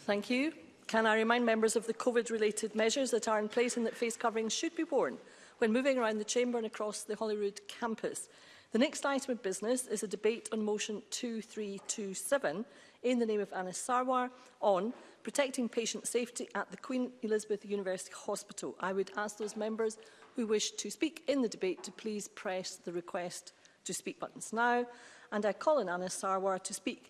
Thank you. Can I remind members of the COVID-related measures that are in place and that face coverings should be worn when moving around the chamber and across the Holyrood campus? The next item of business is a debate on motion 2327 in the name of Anis Sarwar on protecting patient safety at the Queen Elizabeth University Hospital. I would ask those members who wish to speak in the debate to please press the request to speak buttons now. And I call on Anna Sarwar to speak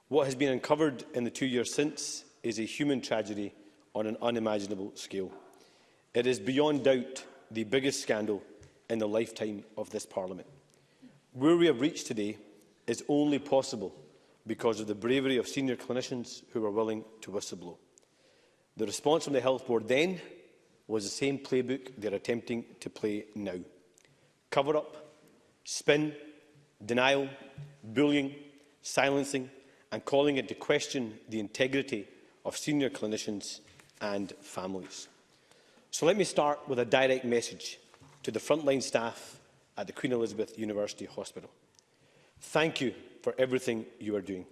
What has been uncovered in the two years since is a human tragedy on an unimaginable scale. It is beyond doubt the biggest scandal in the lifetime of this Parliament. Where we have reached today is only possible because of the bravery of senior clinicians who were willing to whistleblow. The response from the Health Board then was the same playbook they are attempting to play now. Cover-up, spin, denial, bullying, silencing and calling into question the integrity of senior clinicians and families. So let me start with a direct message to the frontline staff at the Queen Elizabeth University Hospital. Thank you for everything you are doing.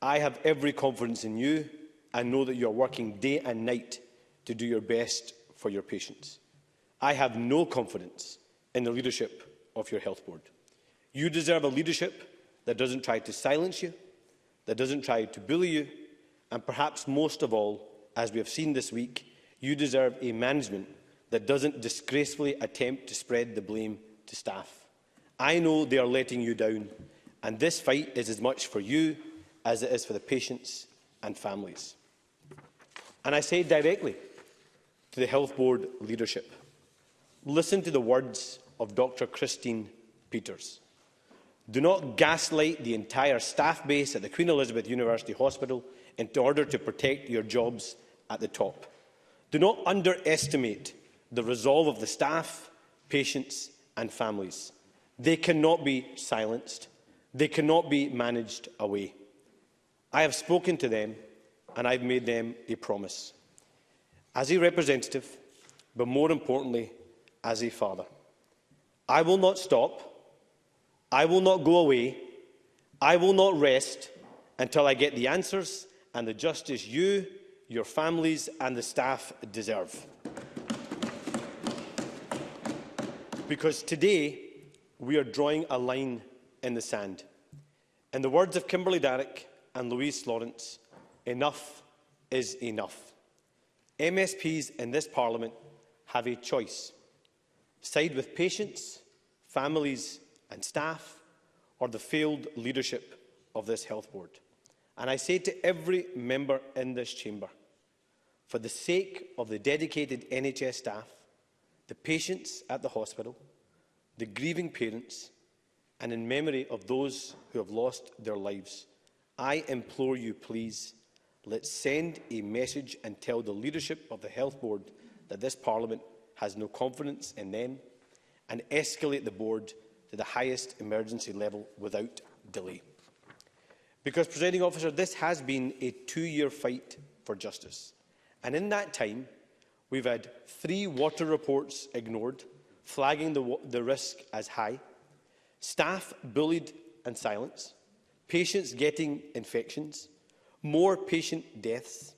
I have every confidence in you and know that you are working day and night to do your best for your patients. I have no confidence in the leadership of your health board. You deserve a leadership that doesn't try to silence you, that doesn't try to bully you, and perhaps most of all, as we have seen this week, you deserve a management that doesn't disgracefully attempt to spread the blame to staff. I know they are letting you down, and this fight is as much for you as it is for the patients and families. And I say directly to the Health Board leadership, listen to the words of Dr Christine Peters. Do not gaslight the entire staff base at the Queen Elizabeth University Hospital in order to protect your jobs at the top. Do not underestimate the resolve of the staff, patients and families. They cannot be silenced. They cannot be managed away. I have spoken to them and I've made them a promise. As a representative, but more importantly, as a father. I will not stop. I will not go away. I will not rest until I get the answers and the justice you, your families and the staff deserve. because today we are drawing a line in the sand. In the words of Kimberly Darrick and Louise Lawrence, enough is enough. MSPs in this Parliament have a choice. Side with patients, families and staff, or the failed leadership of this health board. And I say to every member in this chamber, for the sake of the dedicated NHS staff, the patients at the hospital, the grieving parents, and in memory of those who have lost their lives, I implore you, please, let's send a message and tell the leadership of the Health Board that this Parliament has no confidence in them and escalate the board to the highest emergency level without delay. Because, presiding officer, this has been a two-year fight for justice. And in that time, We've had three water reports ignored, flagging the, the risk as high, staff bullied and silenced, patients getting infections, more patient deaths.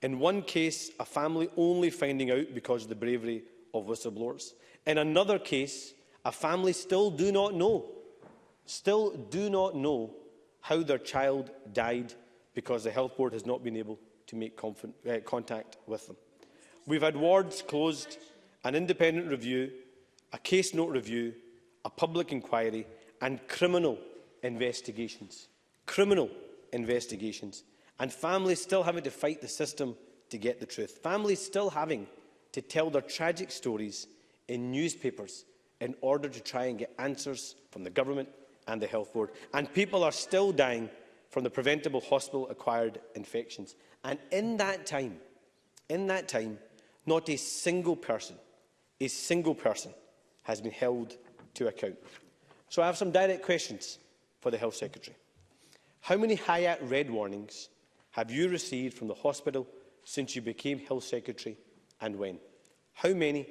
In one case, a family only finding out because of the bravery of whistleblowers. In another case, a family still do not know, still do not know how their child died because the health board has not been able to make uh, contact with them. We've had wards closed, an independent review, a case note review, a public inquiry and criminal investigations. Criminal investigations. And families still having to fight the system to get the truth. Families still having to tell their tragic stories in newspapers in order to try and get answers from the government and the health board. And people are still dying from the preventable hospital-acquired infections. And in that time, in that time, Not a single person, a single person has been held to account. So I have some direct questions for the Health Secretary. How many Hayat red warnings have you received from the hospital since you became Health Secretary and when? How many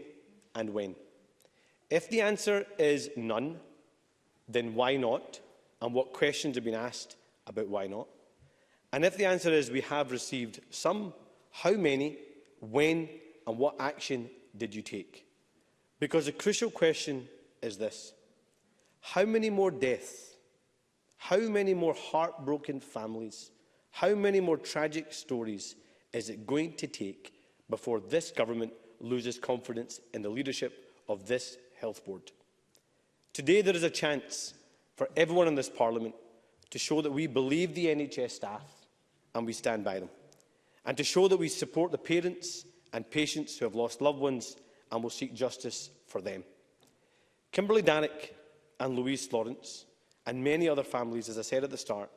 and when? If the answer is none, then why not? And what questions have been asked about why not? And if the answer is we have received some, how many, when and what action did you take? Because the crucial question is this. How many more deaths? How many more heartbroken families? How many more tragic stories is it going to take before this government loses confidence in the leadership of this health board? Today there is a chance for everyone in this parliament to show that we believe the NHS staff and we stand by them, and to show that we support the parents and patients who have lost loved ones and will seek justice for them. Kimberly Danick and Louise Lawrence and many other families, as I said at the start,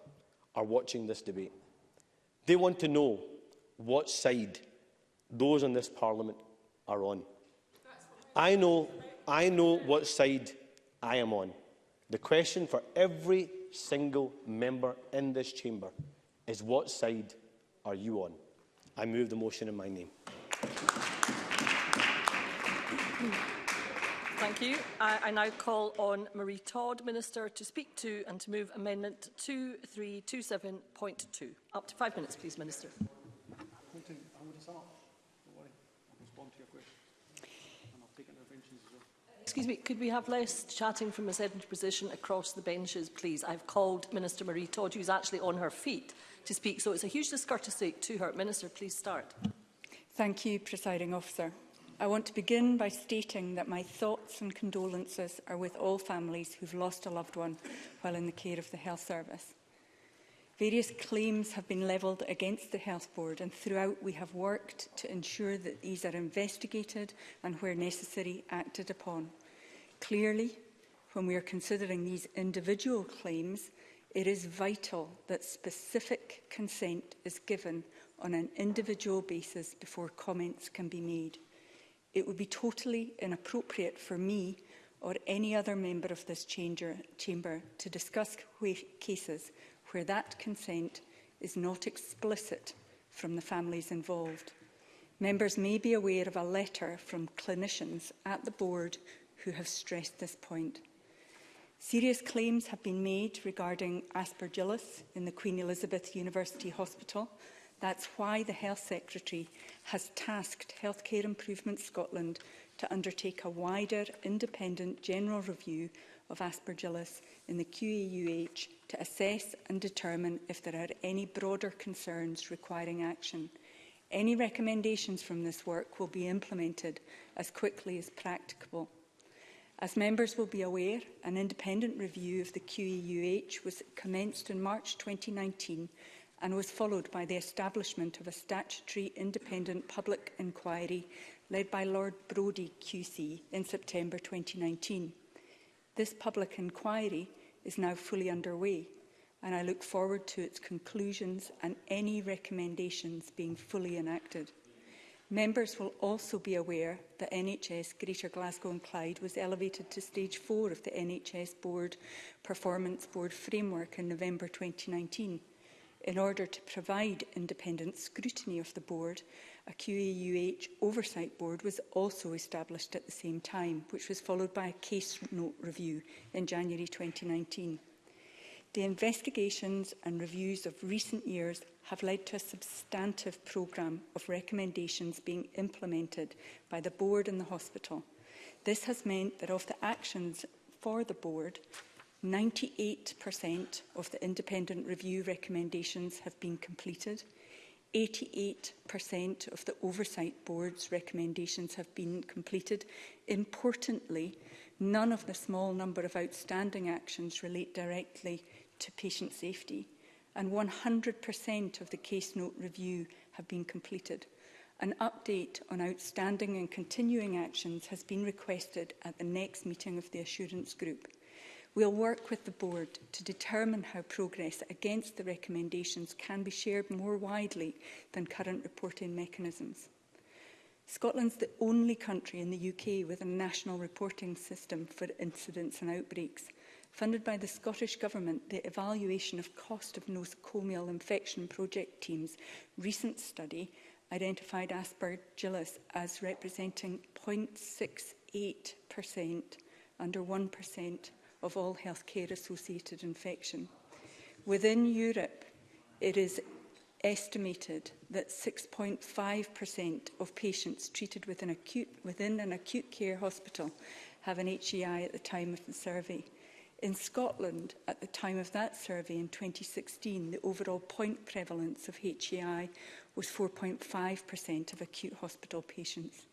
are watching this debate. They want to know what side those in this Parliament are on. I know, I know what side I am on. The question for every single member in this chamber is what side are you on? I move the motion in my name. Thank you. I, I now call on Marie Todd, Minister, to speak to and to move Amendment 2327.2. Up to five minutes, please, Minister. Excuse me, could we have less chatting from a sedentary position across the benches, please? I've called Minister Marie Todd, who's actually on her feet, to speak, so it's a huge discourtesy to her. Minister, please start. Thank you, Presiding Officer. I want to begin by stating that my thoughts and condolences are with all families who've lost a loved one while in the care of the Health Service. Various claims have been levelled against the Health Board and throughout we have worked to ensure that these are investigated and where necessary acted upon. Clearly, when we are considering these individual claims, it is vital that specific consent is given on an individual basis before comments can be made. It would be totally inappropriate for me or any other member of this changer, chamber to discuss cases where that consent is not explicit from the families involved. Members may be aware of a letter from clinicians at the board who have stressed this point. Serious claims have been made regarding aspergillus in the Queen Elizabeth University Hospital That's why the Health Secretary has tasked Healthcare Improvement Scotland to undertake a wider, independent general review of aspergillus in the QAUH to assess and determine if there are any broader concerns requiring action. Any recommendations from this work will be implemented as quickly as practicable. As members will be aware, an independent review of the QEUH was commenced in March 2019 and was followed by the establishment of a statutory independent public inquiry led by Lord Brodie QC in September 2019. This public inquiry is now fully underway and I look forward to its conclusions and any recommendations being fully enacted. Members will also be aware that NHS Greater Glasgow and Clyde was elevated to Stage 4 of the NHS Board Performance Board Framework in November 2019 in order to provide independent scrutiny of the board, a QAUH oversight board was also established at the same time, which was followed by a case note review in January 2019. The investigations and reviews of recent years have led to a substantive programme of recommendations being implemented by the board and the hospital. This has meant that of the actions for the board, 98% of the independent review recommendations have been completed. 88% of the Oversight Board's recommendations have been completed. Importantly, none of the small number of outstanding actions relate directly to patient safety, and 100% of the case note review have been completed. An update on outstanding and continuing actions has been requested at the next meeting of the Assurance Group. We'll work with the board to determine how progress against the recommendations can be shared more widely than current reporting mechanisms. Scotland's the only country in the UK with a national reporting system for incidents and outbreaks. Funded by the Scottish Government, the evaluation of cost of nosocomial infection project teams recent study identified Aspergillus as representing 0.68% under 1% of all healthcare-associated infection. Within Europe, it is estimated that 6.5% of patients treated within, acute, within an acute care hospital have an HEI at the time of the survey. In Scotland, at the time of that survey in 2016, the overall point prevalence of HEI was 4.5% of acute hospital patients.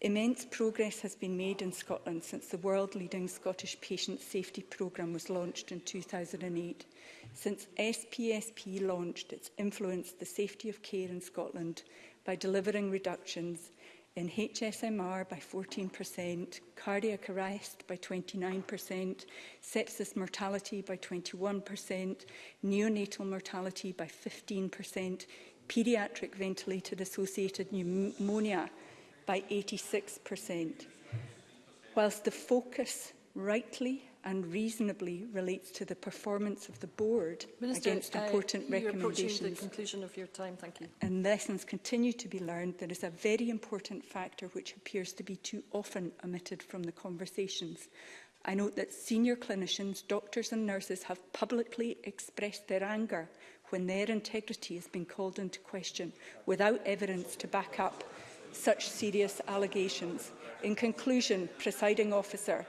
Immense progress has been made in Scotland since the world-leading Scottish Patient Safety Programme was launched in 2008. Since SPSP launched, it's influenced the safety of care in Scotland by delivering reductions in HSMR by 14%, cardiac arrest by 29%, sepsis mortality by 21%, neonatal mortality by 15%, paediatric ventilator-associated pneumonia by 86%, whilst the focus rightly and reasonably relates to the performance of the board Minister, against uh, important uh, recommendations. Time, thank you. and lessons continue to be learned. There is a very important factor which appears to be too often omitted from the conversations. I note that senior clinicians, doctors and nurses have publicly expressed their anger when their integrity has been called into question without evidence to back up such serious allegations. In conclusion, presiding officer,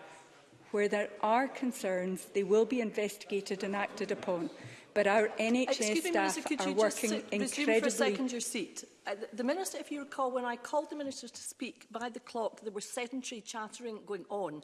where there are concerns, they will be investigated and acted upon. But our NHS Excuse staff me, Minister, are working sit, incredibly... for a second your seat. Uh, the, the Minister, if you recall, when I called the Minister to speak, by the clock there was sedentary chattering going on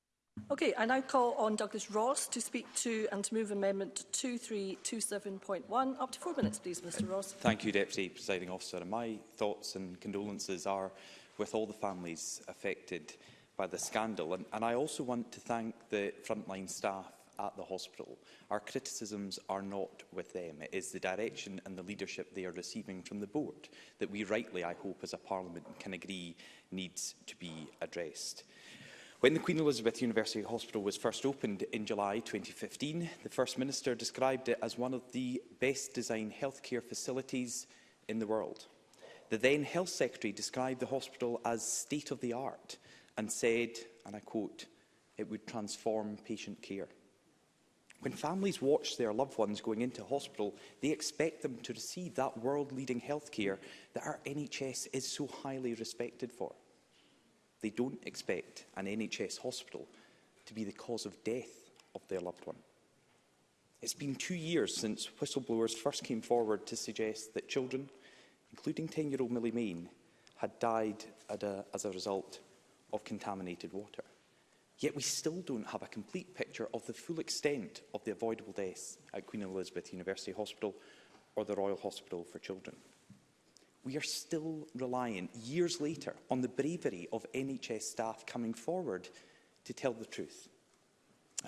Okay, I now call on Douglas Ross to speak to and to move Amendment 2327.1. Up to four minutes, please, Mr Ross. Thank you, Deputy Presiding Officer. And my thoughts and condolences are with all the families affected by the scandal. And, and I also want to thank the frontline staff at the hospital. Our criticisms are not with them. It is the direction and the leadership they are receiving from the board that we rightly, I hope, as a parliament can agree needs to be addressed. When the Queen Elizabeth University Hospital was first opened in July 2015, the First Minister described it as one of the best designed healthcare facilities in the world. The then Health Secretary described the hospital as state-of-the-art and said, and I quote, it would transform patient care. When families watch their loved ones going into hospital, they expect them to receive that world-leading health care that our NHS is so highly respected for. They don't expect an NHS hospital to be the cause of death of their loved one. It's been two years since whistleblowers first came forward to suggest that children including 10-year-old Millie Main, had died a, as a result of contaminated water. Yet we still don't have a complete picture of the full extent of the avoidable deaths at Queen Elizabeth University Hospital or the Royal Hospital for Children. We are still reliant, years later, on the bravery of NHS staff coming forward to tell the truth.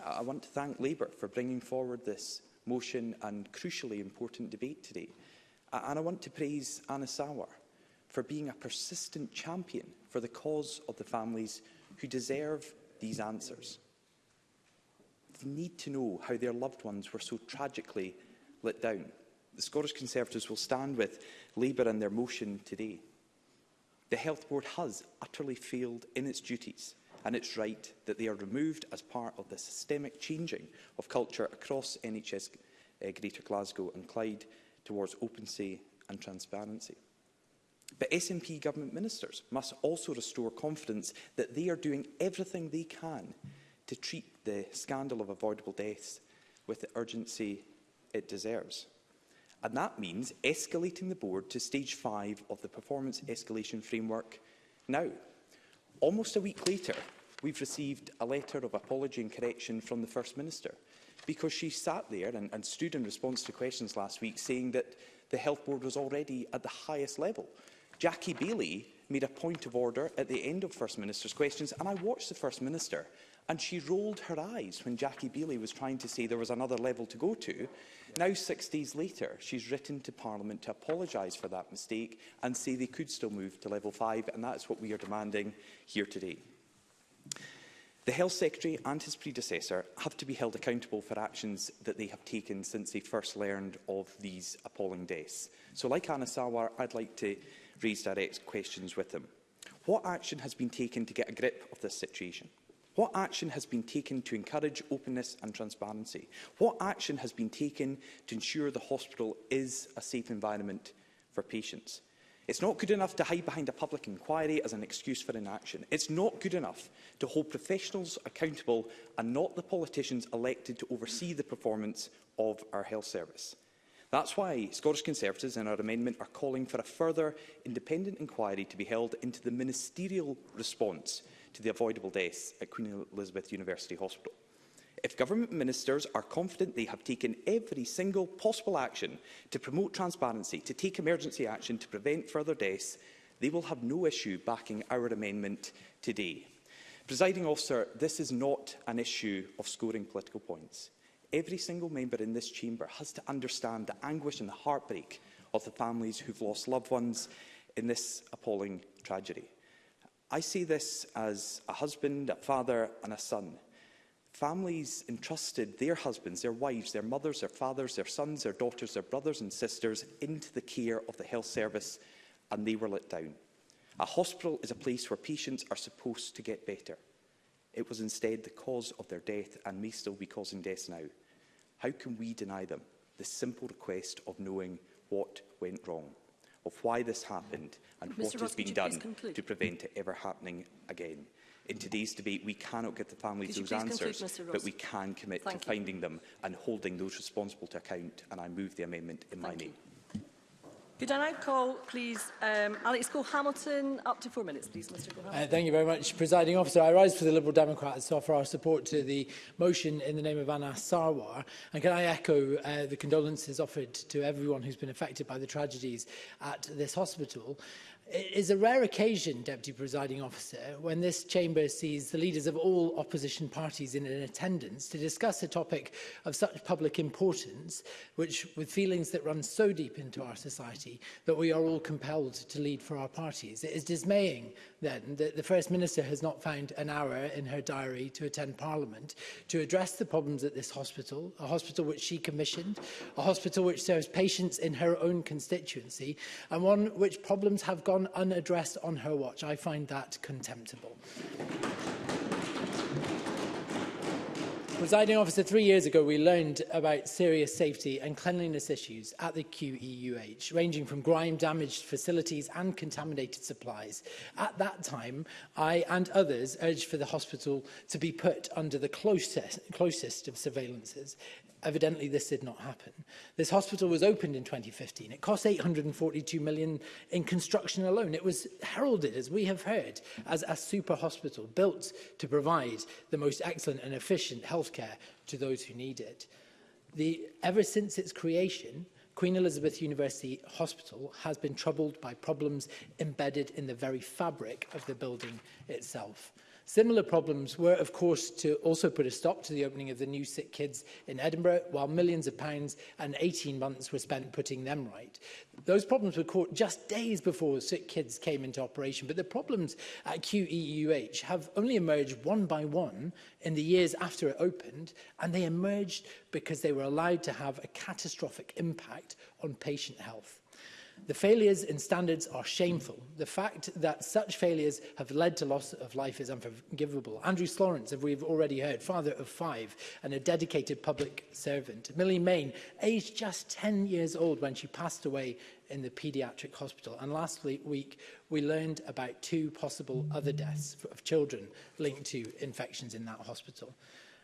I want to thank Labour for bringing forward this motion and crucially important debate today. And I want to praise Anna Sauer for being a persistent champion for the cause of the families who deserve these answers. They need to know how their loved ones were so tragically let down. The Scottish Conservatives will stand with Labour in their motion today. The Health Board has utterly failed in its duties and it's right that they are removed as part of the systemic changing of culture across NHS uh, eh, Greater Glasgow and Clyde towards opency and transparency. But SNP government ministers must also restore confidence that they are doing everything they can to treat the scandal of avoidable deaths with the urgency it deserves. And that means escalating the board to stage five of the performance escalation framework now. Almost a week later, we've received a letter of apology and correction from the First Minister – because she sat there and, and stood in response to questions last week saying that the health board was already at the highest level. Jackie Bailey made a point of order at the end of First Minister's questions, and I watched the First Minister, and she rolled her eyes when Jackie Bailey was trying to say there was another level to go to. Yeah. Now, six days later, she's written to Parliament to apologise for that mistake and say they could still move to level five, and that's what we are demanding here today. The Health Secretary and his predecessor have to be held accountable for actions that they have taken since they first learned of these appalling deaths. So, like Anna Sawar, I'd like to raise direct questions with him. What action has been taken to get a grip of this situation? What action has been taken to encourage openness and transparency? What action has been taken to ensure the hospital is a safe environment for patients? It's not good enough to hide behind a public inquiry as an excuse for inaction. It's not good enough to hold professionals accountable and not the politicians elected to oversee the performance of our health service. That's why Scottish Conservatives in our amendment are calling for a further independent inquiry to be held into the ministerial response to the avoidable deaths at Queen Elizabeth University Hospital. If government ministers are confident they have taken every single possible action to promote transparency, to take emergency action to prevent further deaths, they will have no issue backing our amendment today. Presiding officer, this is not an issue of scoring political points. Every single member in this chamber has to understand the anguish and the heartbreak of the families who've lost loved ones in this appalling tragedy. I see this as a husband, a father and a son Families entrusted their husbands, their wives, their mothers, their fathers, their sons, their daughters, their brothers and sisters into the care of the health service and they were let down. A hospital is a place where patients are supposed to get better. It was instead the cause of their death and may still be causing death now. How can we deny them the simple request of knowing what went wrong, of why this happened and Mr. what Ross, has been done to prevent it ever happening again? In today's debate, we cannot get the family those answers, conclude, but we can commit Thank to you. finding them and holding those responsible to account, and I move the amendment in Thank my you. name. Could I now call, please, um, Alex Cole-Hamilton, up to four minutes, please, Mr Cole-Hamilton. Uh, thank you very much, Presiding Officer. I rise for the Liberal Democrats to offer our support to the motion in the name of Anna Sarwar. And can I echo uh, the condolences offered to everyone who's been affected by the tragedies at this hospital? It is a rare occasion, Deputy Presiding Officer, when this chamber sees the leaders of all opposition parties in an attendance to discuss a topic of such public importance, which with feelings that run so deep into our society that we are all compelled to lead for our parties. It is dismaying, then, that the First Minister has not found an hour in her diary to attend Parliament to address the problems at this hospital, a hospital which she commissioned, a hospital which serves patients in her own constituency, and one which problems have gone gone unaddressed on her watch. I find that contemptible. Presiding officer, three years ago we learned about serious safety and cleanliness issues at the QEUH, ranging from grime-damaged facilities and contaminated supplies. At that time, I and others urged for the hospital to be put under the closest, closest of surveillances. Evidently, this did not happen. This hospital was opened in 2015. It cost 842 million in construction alone. It was heralded, as we have heard, as a super hospital built to provide the most excellent and efficient healthcare to those who need it. The, ever since its creation, Queen Elizabeth University Hospital has been troubled by problems embedded in the very fabric of the building itself. Similar problems were, of course, to also put a stop to the opening of the new sick kids in Edinburgh, while millions of pounds and 18 months were spent putting them right. Those problems were caught just days before sick kids came into operation, but the problems at QEUH have only emerged one by one in the years after it opened, and they emerged because they were allowed to have a catastrophic impact on patient health. The failures in standards are shameful. The fact that such failures have led to loss of life is unforgivable. Andrew Lawrence, as we've already heard, father of five and a dedicated public servant. Millie Main, aged just 10 years old when she passed away in the paediatric hospital. And last week, we learned about two possible other deaths of children linked to infections in that hospital.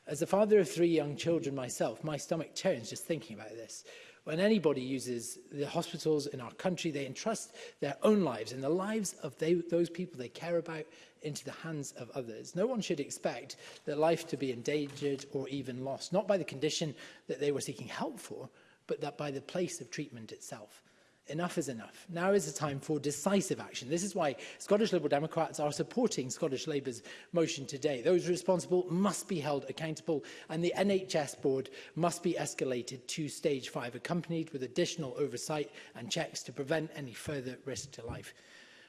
As a father of three young children myself, my stomach turns just thinking about this when anybody uses the hospitals in our country, they entrust their own lives and the lives of they, those people they care about into the hands of others. No one should expect their life to be endangered or even lost, not by the condition that they were seeking help for, but that by the place of treatment itself enough is enough. Now is the time for decisive action. This is why Scottish Liberal Democrats are supporting Scottish Labour's motion today. Those responsible must be held accountable and the NHS board must be escalated to stage five, accompanied with additional oversight and checks to prevent any further risk to life.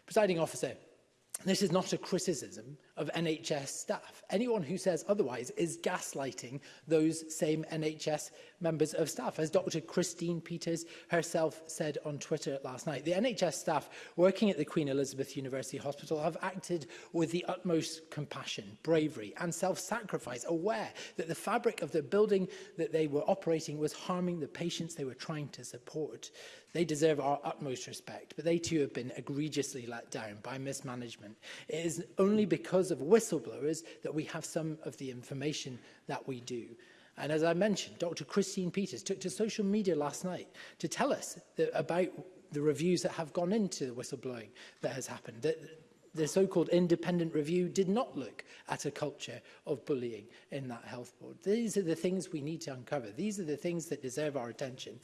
Presiding officer, This is not a criticism of NHS staff. Anyone who says otherwise is gaslighting those same NHS members of staff. As Dr Christine Peters herself said on Twitter last night, the NHS staff working at the Queen Elizabeth University Hospital have acted with the utmost compassion, bravery and self-sacrifice, aware that the fabric of the building that they were operating was harming the patients they were trying to support. They deserve our utmost respect, but they too have been egregiously let down by mismanagement. It is only because of whistleblowers that we have some of the information that we do. And as I mentioned, Dr. Christine Peters took to social media last night to tell us that about the reviews that have gone into the whistleblowing that has happened, that the so-called independent review did not look at a culture of bullying in that health board. These are the things we need to uncover. These are the things that deserve our attention.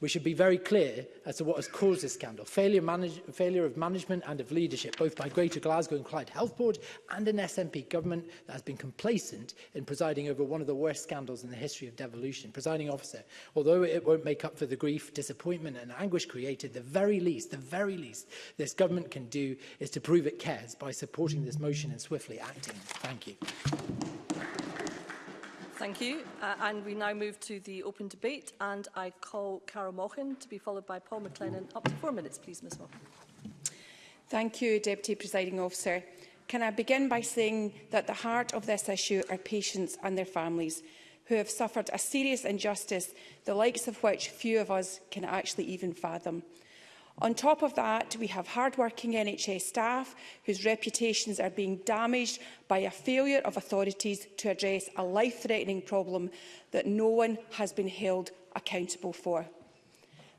We should be very clear as to what has caused this scandal. Failure, manage, failure of management and of leadership, both by Greater Glasgow and Clyde Health Board and an SNP government that has been complacent in presiding over one of the worst scandals in the history of devolution. Presiding officer, although it won't make up for the grief, disappointment and anguish created, the very least, the very least this government can do is to prove it cares by supporting this motion and swiftly acting. Thank you. Thank you. Uh, and we now move to the open debate and I call Carol Mochen to be followed by Paul McLennan. Up to four minutes, please, Ms Mochen. Thank you, Deputy Presiding Officer. Can I begin by saying that the heart of this issue are patients and their families who have suffered a serious injustice, the likes of which few of us can actually even fathom. On top of that, we have hard-working NHS staff whose reputations are being damaged by a failure of authorities to address a life-threatening problem that no one has been held accountable for.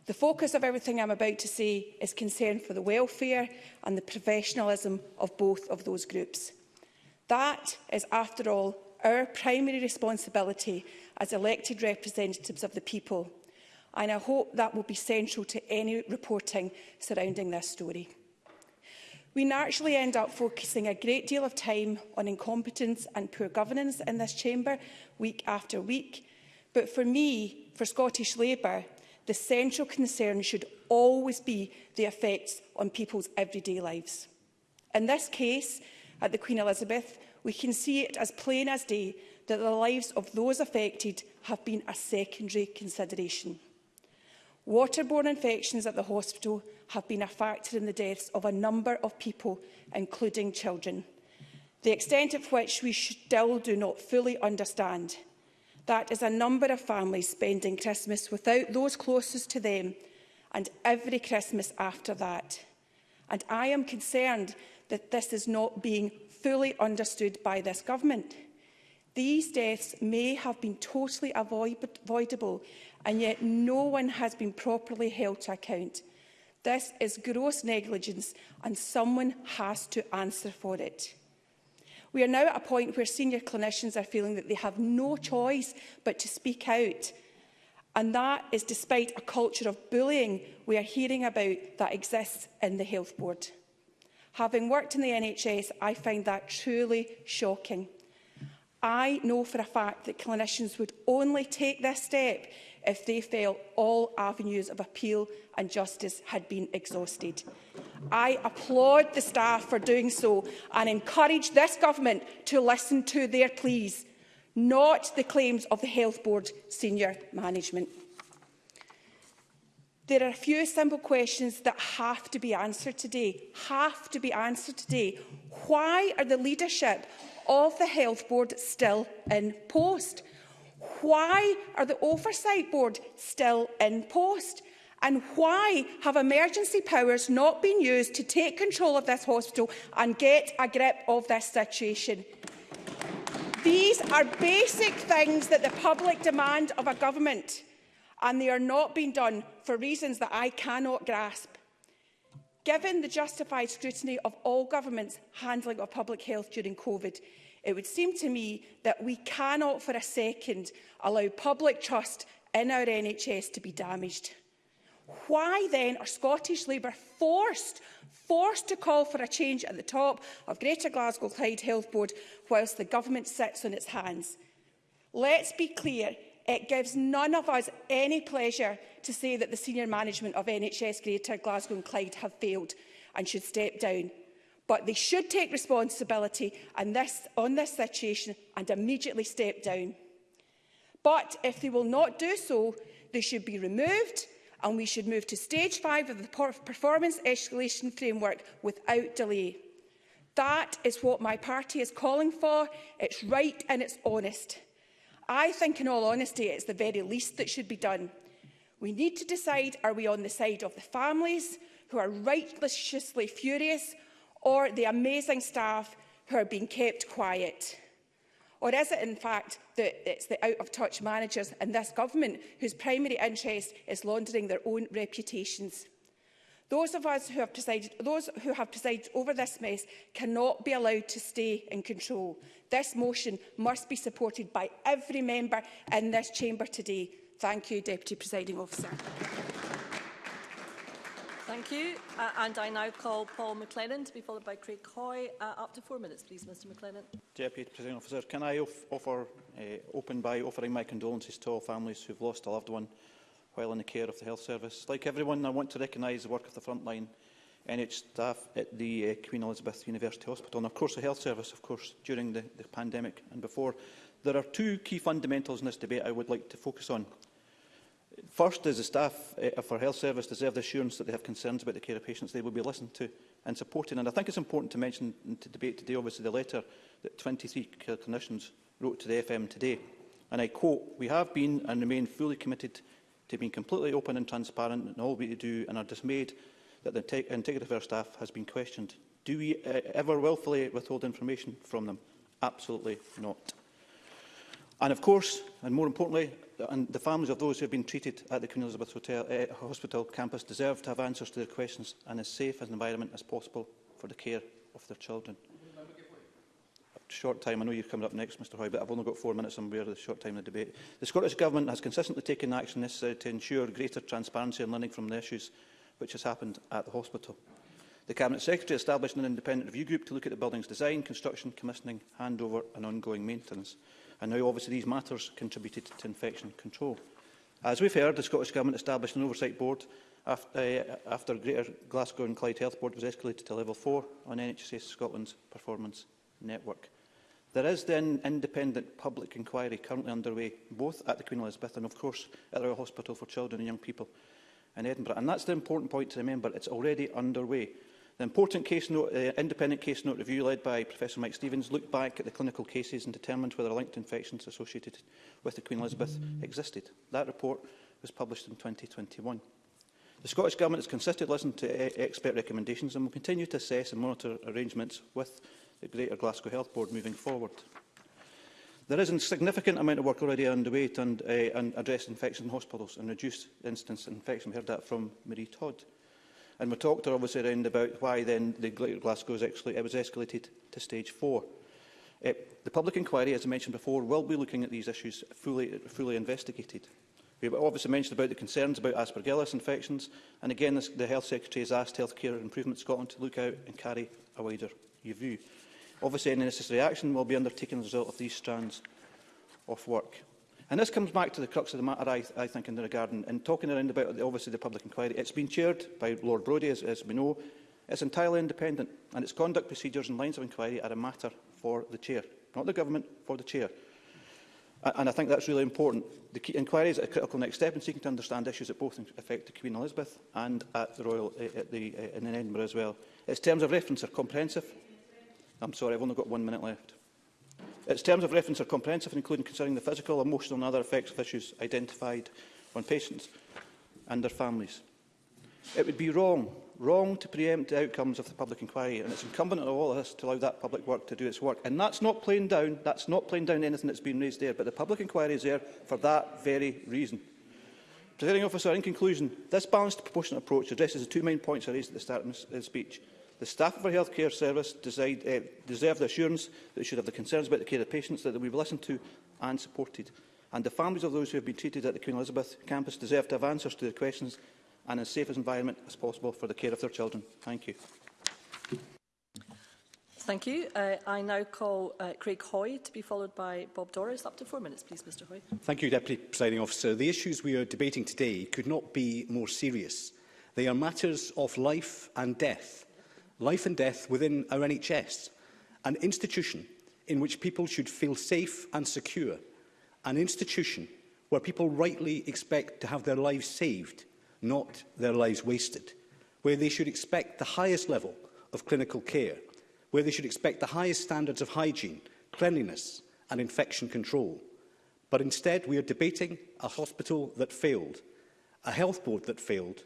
The focus of everything I'm about to say is concern for the welfare and the professionalism of both of those groups. That is, after all, our primary responsibility as elected representatives of the people – and I hope that will be central to any reporting surrounding this story. We naturally end up focusing a great deal of time on incompetence and poor governance in this chamber, week after week. But for me, for Scottish Labour, the central concern should always be the effects on people's everyday lives. In this case, at the Queen Elizabeth, we can see it as plain as day that the lives of those affected have been a secondary consideration. Waterborne infections at the hospital have been a factor in the deaths of a number of people, including children. The extent of which we still do not fully understand. That is a number of families spending Christmas without those closest to them and every Christmas after that. And I am concerned that this is not being fully understood by this government. These deaths may have been totally avoidable and yet no one has been properly held to account. This is gross negligence and someone has to answer for it. We are now at a point where senior clinicians are feeling that they have no choice but to speak out. And that is despite a culture of bullying we are hearing about that exists in the health board. Having worked in the NHS, I find that truly shocking. I know for a fact that clinicians would only take this step if they felt all avenues of appeal and justice had been exhausted. I applaud the staff for doing so and encourage this government to listen to their pleas, not the claims of the Health Board senior management. There are a few simple questions that have to be answered today. Have to be answered today. Why are the leadership of the Health Board still in post? Why are the Oversight Board still in post? And why have emergency powers not been used to take control of this hospital and get a grip of this situation? These are basic things that the public demand of a government, and they are not being done for reasons that I cannot grasp. Given the justified scrutiny of all governments' handling of public health during COVID, It would seem to me that we cannot for a second allow public trust in our NHS to be damaged. Why then are Scottish Labour forced, forced to call for a change at the top of Greater Glasgow Clyde Health Board whilst the government sits on its hands? Let's be clear, it gives none of us any pleasure to say that the senior management of NHS Greater Glasgow and Clyde have failed and should step down but they should take responsibility and this, on this situation and immediately step down. But if they will not do so, they should be removed and we should move to stage five of the performance escalation framework without delay. That is what my party is calling for. It's right and it's honest. I think, in all honesty, it's the very least that should be done. We need to decide, are we on the side of the families who are righteously furious or the amazing staff who are being kept quiet? Or is it in fact that it's the out-of-touch managers and this government whose primary interest is laundering their own reputations? Those of us who have presided, those who have presided over this mess cannot be allowed to stay in control. This motion must be supported by every member in this chamber today. Thank you, Deputy Presiding Officer. Thank you. Uh, and I now call Paul McLennan to be followed by Craig Hoy. Uh, up to four minutes, please, Mr McLennan. Deputy President Officer, can I off offer, uh, open by offering my condolences to all families who have lost a loved one while in the care of the Health Service? Like everyone, I want to recognise the work of the frontline NH staff at the uh, Queen Elizabeth University Hospital and, of course, the Health Service, of course, during the, the pandemic and before. There are two key fundamentals in this debate I would like to focus on. First, does the staff uh, for health service deserve the assurance that they have concerns about the care of patients they will be listened to and supported? And I think it's important to mention in the debate today, obviously, the letter that 23 clinicians wrote to the FM today. And I quote, we have been and remain fully committed to being completely open and transparent in all we do and are dismayed that the integrity of our staff has been questioned. Do we uh, ever willfully withhold information from them? Absolutely not. And of course, and more importantly, and the families of those who have been treated at the Queen Elizabeth Hotel, uh, Hospital campus deserve to have answers to their questions and as safe an environment as possible for the care of their children. Short time, I know you're coming up next, Mr Hoy, but I've only got four minutes and we're the short time of the debate. The Scottish Government has consistently taken action necessary to ensure greater transparency and learning from the issues which has happened at the hospital. The Cabinet Secretary established an independent review group to look at the building's design, construction, commissioning, handover and ongoing maintenance and now obviously these matters contributed to infection control. As we've heard, the Scottish Government established an oversight board after, uh, after Greater Glasgow and Clyde Health Board was escalated to level 4 on NHS Scotland's performance network. There is then independent public inquiry currently underway, both at the Queen Elizabeth and, of course, at the Royal Hospital for Children and Young People in Edinburgh. And that's the important point to remember. It's already underway. The important case note, uh, independent case note review led by Professor Mike Stevens looked back at the clinical cases and determined whether linked infections associated with the Queen Elizabeth existed. That report was published in 2021. The Scottish Government has consistently listened to uh, expert recommendations and will continue to assess and monitor arrangements with the Greater Glasgow Health Board moving forward. There is a significant amount of work already underway to uh, address infection in hospitals and reduce incidence of infection. We heard that from Marie Todd. And we talked obviously around about why then the Glasgow it was escalated to stage four. Uh, the public inquiry, as I mentioned before, will be looking at these issues fully, fully investigated. We have obviously mentioned about the concerns about aspergillus infections, and again, this, the Health Secretary has asked Healthcare Improvement Scotland to look out and carry a wider review. Obviously, any necessary action will be undertaken as a result of these strands of work. And this comes back to the crux of the matter, I, th I think, in the regarding, in talking around about the, obviously the public inquiry. It's been chaired by Lord Brodie, as, as we know. It's entirely independent, and its conduct procedures and lines of inquiry are a matter for the chair, not the government, for the chair. And I think that's really important. The key inquiry is a critical next step in seeking to understand issues that both affect the Queen Elizabeth and at the Royal uh, at the, uh, in Edinburgh as well. Its terms of reference are comprehensive. I'm sorry, I've only got one minute left. Its terms of reference are comprehensive, including considering the physical, emotional and other effects of issues identified on patients and their families. It would be wrong, wrong to preempt the outcomes of the public inquiry, and it's incumbent on all of us to allow that public work to do its work. And that's not playing down, that's not playing down anything that's been raised there, but the public inquiry is there for that very reason. Presiding officer, in conclusion, this balanced proportionate approach addresses the two main points I raised at the start of my speech. The staff of our healthcare service decide, uh, eh, deserve the assurance that they should have the concerns about the care of patients that they will be listened to and supported. And the families of those who have been treated at the Queen Elizabeth campus deserve to have answers to their questions and as safe an environment as possible for the care of their children. Thank you. Thank you. Uh, I now call uh, Craig Hoy to be followed by Bob Doris. Up to four minutes, please, Mr Hoy. Thank you, Deputy Presiding Officer. The issues we are debating today could not be more serious. They are matters of life and death life and death within our NHS, an institution in which people should feel safe and secure, an institution where people rightly expect to have their lives saved, not their lives wasted, where they should expect the highest level of clinical care, where they should expect the highest standards of hygiene, cleanliness and infection control. But instead, we are debating a hospital that failed, a health board that failed,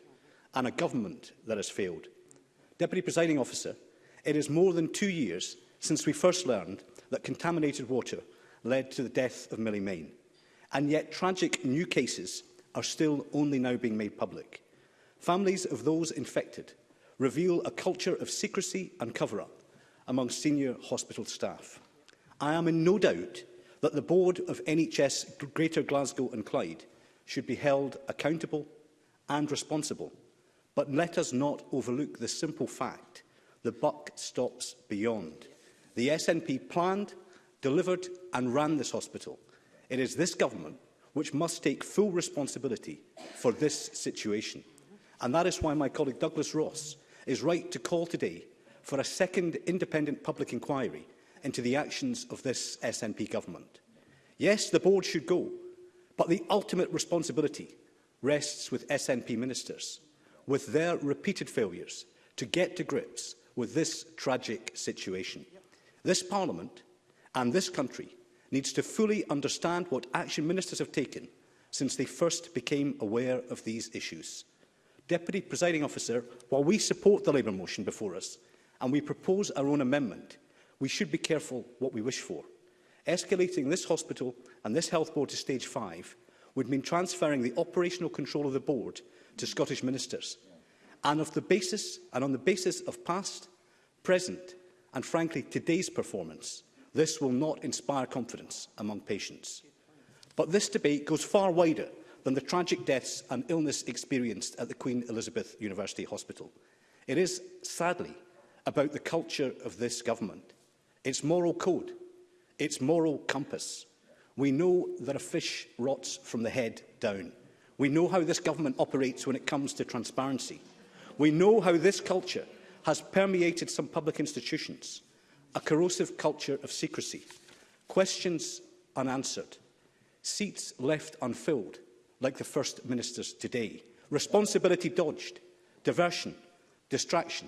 and a government that has failed. Deputy Presiding Officer, it is more than two years since we first learned that contaminated water led to the death of Millie Main, and yet tragic new cases are still only now being made public. Families of those infected reveal a culture of secrecy and cover-up among senior hospital staff. I am in no doubt that the board of NHS Greater Glasgow and Clyde should be held accountable and responsible But let us not overlook the simple fact the buck stops beyond. The SNP planned, delivered and ran this hospital. It is this government which must take full responsibility for this situation. And that is why my colleague Douglas Ross is right to call today for a second independent public inquiry into the actions of this SNP government. Yes, the board should go, but the ultimate responsibility rests with SNP ministers with their repeated failures to get to grips with this tragic situation. This Parliament and this country needs to fully understand what action ministers have taken since they first became aware of these issues. Deputy Presiding Officer, while we support the Labour motion before us and we propose our own amendment, we should be careful what we wish for. Escalating this hospital and this health board to stage 5 would mean transferring the operational control of the board to Scottish ministers, and, of the basis, and on the basis of past, present and, frankly, today's performance, this will not inspire confidence among patients. But this debate goes far wider than the tragic deaths and illness experienced at the Queen Elizabeth University Hospital. It is, sadly, about the culture of this government, its moral code, its moral compass. We know that a fish rots from the head down. We know how this government operates when it comes to transparency. We know how this culture has permeated some public institutions, a corrosive culture of secrecy, questions unanswered, seats left unfilled, like the First Minister's today, responsibility dodged, diversion, distraction.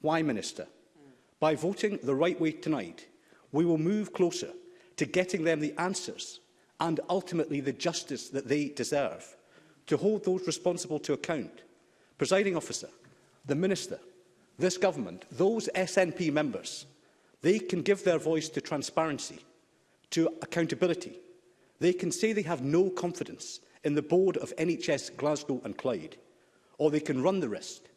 Why, Minister? By voting the right way tonight, we will move closer to getting them the answers and ultimately the justice that they deserve to hold those responsible to account. Presiding officer, the minister, this government, those SNP members, they can give their voice to transparency, to accountability. They can say they have no confidence in the board of NHS Glasgow and Clyde, or they can run the risk,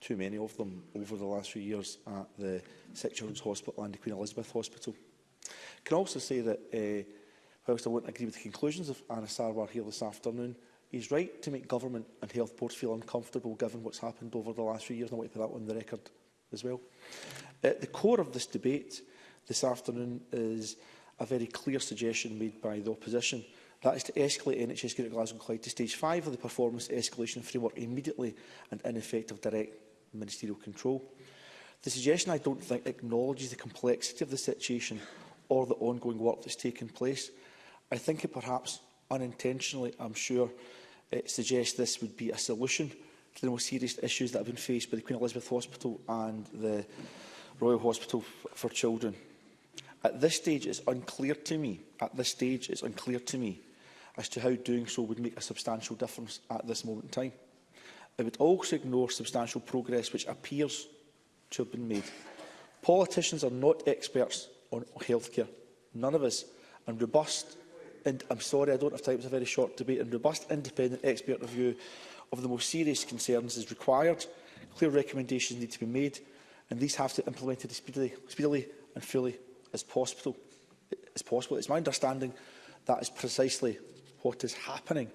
too many of them over the last few years at the Sick Children's Hospital and the Queen Elizabeth Hospital. Can I also say that, uh, whilst I won't agree with the conclusions of Anna Sarwar here this afternoon, He's right to make government and health boards feel uncomfortable given what's happened over the last few years. And I want to put that on the record as well. At the core of this debate this afternoon is a very clear suggestion made by the opposition. That is to escalate NHS Greater Glasgow and Clyde to stage five of the performance escalation framework immediately and in effect of direct ministerial control. The suggestion, I don't think, acknowledges the complexity of the situation or the ongoing work that's taken place. I think it perhaps unintentionally, I'm sure, uh, suggest this would be a solution to the most serious issues that have been faced by the Queen Elizabeth Hospital and the Royal Hospital for Children. At this stage, it's unclear to me, at this stage, it's unclear to me as to how doing so would make a substantial difference at this moment in time. It would also ignore substantial progress which appears to have been made. Politicians are not experts on healthcare, none of us, and robust and I'm sorry I don't have time, it's a very short debate, and robust independent expert review of the most serious concerns is required. Clear recommendations need to be made, and these have to be implemented as speedily, speedily and fully as possible. as possible. It's my understanding that is precisely what is happening.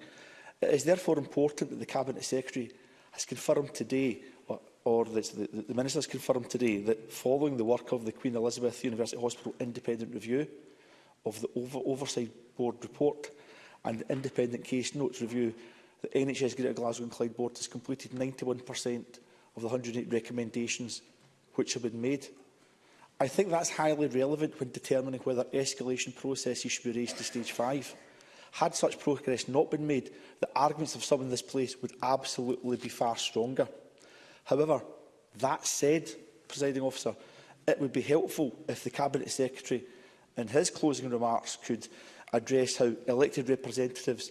It is therefore important that the Cabinet Secretary has confirmed today or that the, the Minister has confirmed today that following the work of the Queen Elizabeth University Hospital independent review of the over oversight Board report and independent case notes review, the NHS Greater Glasgow and Clyde Board has completed 91% of the 108 recommendations which have been made. I think that's highly relevant when determining whether escalation processes should be raised to stage 5. Had such progress not been made, the arguments of some in this place would absolutely be far stronger. However, that said, presiding officer, it would be helpful if the Cabinet Secretary in his closing remarks could address how elected representatives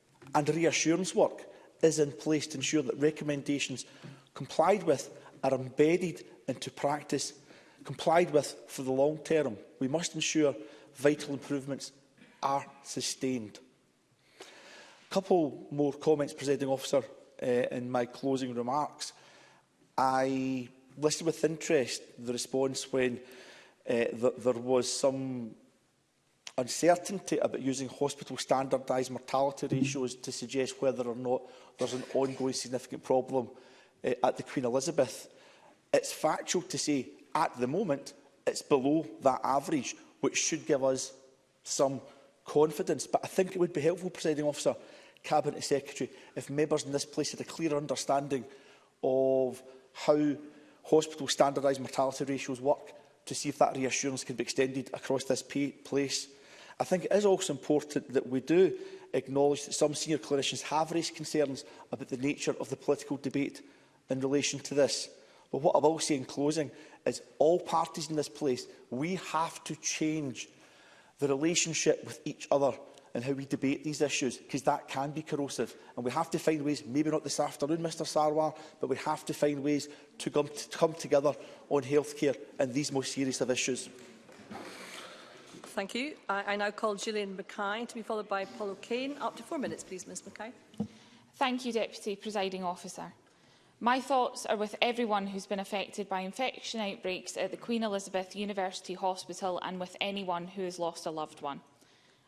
and reassurance work is in place to ensure that recommendations complied with are embedded into practice, complied with for the long term. We must ensure vital improvements are sustained. A couple more comments, Presiding Officer, uh, in my closing remarks. I listened with interest the response when uh, th there was some uncertainty about using hospital standardised mortality ratios to suggest whether or not there's an ongoing significant problem uh, at the Queen Elizabeth. It's factual to say at the moment it's below that average, which should give us some confidence. But I think it would be helpful, Presiding Officer, Cabinet Secretary, if members in this place had a clear understanding of how hospital standardised mortality ratios work to see if that reassurance can be extended across this place. I think it is also important that we do acknowledge that some senior clinicians have raised concerns about the nature of the political debate in relation to this. But what I will say in closing is all parties in this place, we have to change the relationship with each other and how we debate these issues, because that can be corrosive. And we have to find ways, maybe not this afternoon, Mr Sarwar, but we have to find ways to come, to come together on healthcare and these most serious of issues. Thank you. I, I now call Gillian Mackay to be followed by Paul O'Kane. Up to four minutes, please, Ms Mackay. Thank you, Deputy Presiding Officer. My thoughts are with everyone who's been affected by infection outbreaks at the Queen Elizabeth University Hospital and with anyone who has lost a loved one.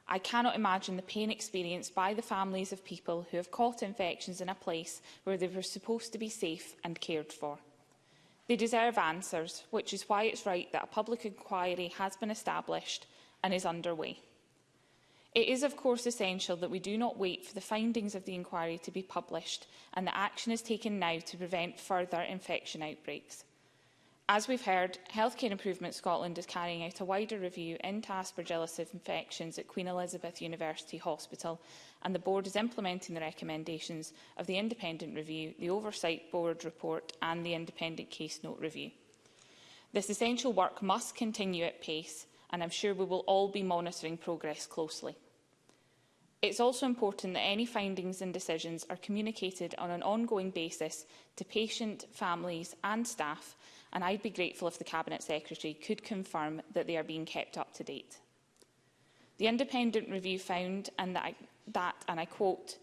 I cannot imagine the pain experienced by the families of people who have caught infections in a place where they were supposed to be safe and cared for. They deserve answers, which is why it's right that a public inquiry has been established and is underway. It is of course essential that we do not wait for the findings of the inquiry to be published and that action is taken now to prevent further infection outbreaks. As we've heard, Healthcare Improvement Scotland is carrying out a wider review into aspergillus infections at Queen Elizabeth University Hospital and the board is implementing the recommendations of the independent review, the oversight board report and the independent case note review. This essential work must continue at pace and I'm sure we will all be monitoring progress closely. It's also important that any findings and decisions are communicated on an ongoing basis to patient, families and staff, and I'd be grateful if the Cabinet Secretary could confirm that they are being kept up to date. The independent review found and that, I, that, and I quote,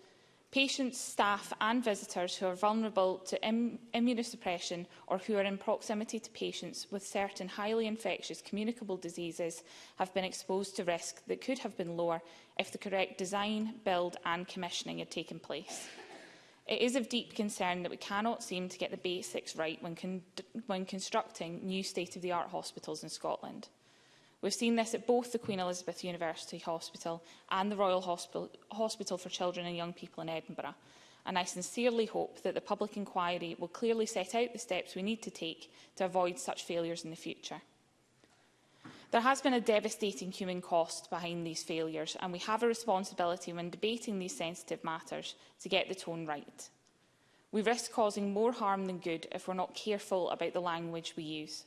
patients, staff and visitors who are vulnerable to Im immunosuppression or who are in proximity to patients with certain highly infectious communicable diseases have been exposed to risk that could have been lower if the correct design, build and commissioning had taken place. It is of deep concern that we cannot seem to get the basics right when, con when constructing new state-of-the-art hospitals in Scotland. We've seen this at both the Queen Elizabeth University Hospital and the Royal Hospital, Hospital for Children and Young People in Edinburgh, and I sincerely hope that the public inquiry will clearly set out the steps we need to take to avoid such failures in the future. There has been a devastating human cost behind these failures, and we have a responsibility when debating these sensitive matters to get the tone right. We risk causing more harm than good if we're not careful about the language we use.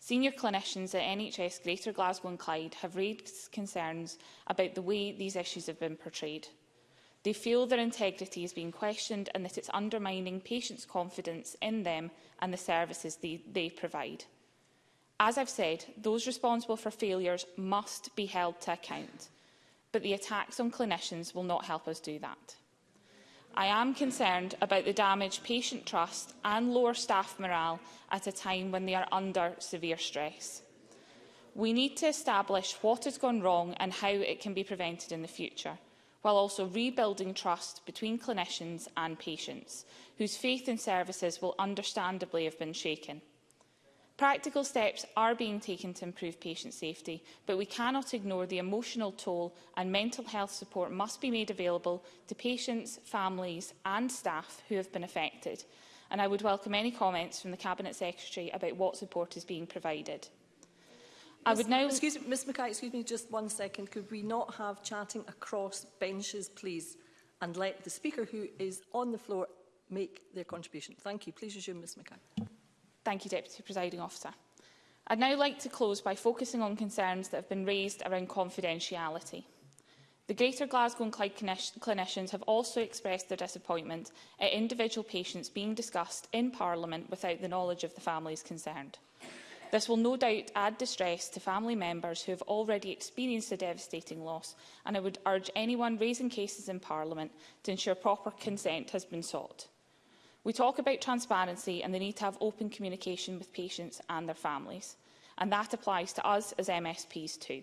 Senior clinicians at NHS Greater Glasgow and Clyde have raised concerns about the way these issues have been portrayed. They feel their integrity is being questioned and that it's undermining patients' confidence in them and the services they, they provide. As I've said, those responsible for failures must be held to account, but the attacks on clinicians will not help us do that. I am concerned about the damage patient trust and lower staff morale at a time when they are under severe stress. We need to establish what has gone wrong and how it can be prevented in the future, while also rebuilding trust between clinicians and patients, whose faith in services will understandably have been shaken. Practical steps are being taken to improve patient safety, but we cannot ignore the emotional toll and mental health support must be made available to patients, families and staff who have been affected. And I would welcome any comments from the Cabinet Secretary about what support is being provided. I would now... Excuse me, Ms Mackay, excuse me just one second. Could we not have chatting across benches, please, and let the Speaker who is on the floor make their contribution? Thank you. Please resume, Ms Mackay. Thank you, Deputy Presiding Officer. I'd now like to close by focusing on concerns that have been raised around confidentiality. The Greater Glasgow and Clyde clinicians have also expressed their disappointment at individual patients being discussed in Parliament without the knowledge of the families concerned. This will no doubt add distress to family members who have already experienced a devastating loss, and I would urge anyone raising cases in Parliament to ensure proper consent has been sought. We talk about transparency and the need to have open communication with patients and their families, and that applies to us as MSPs too.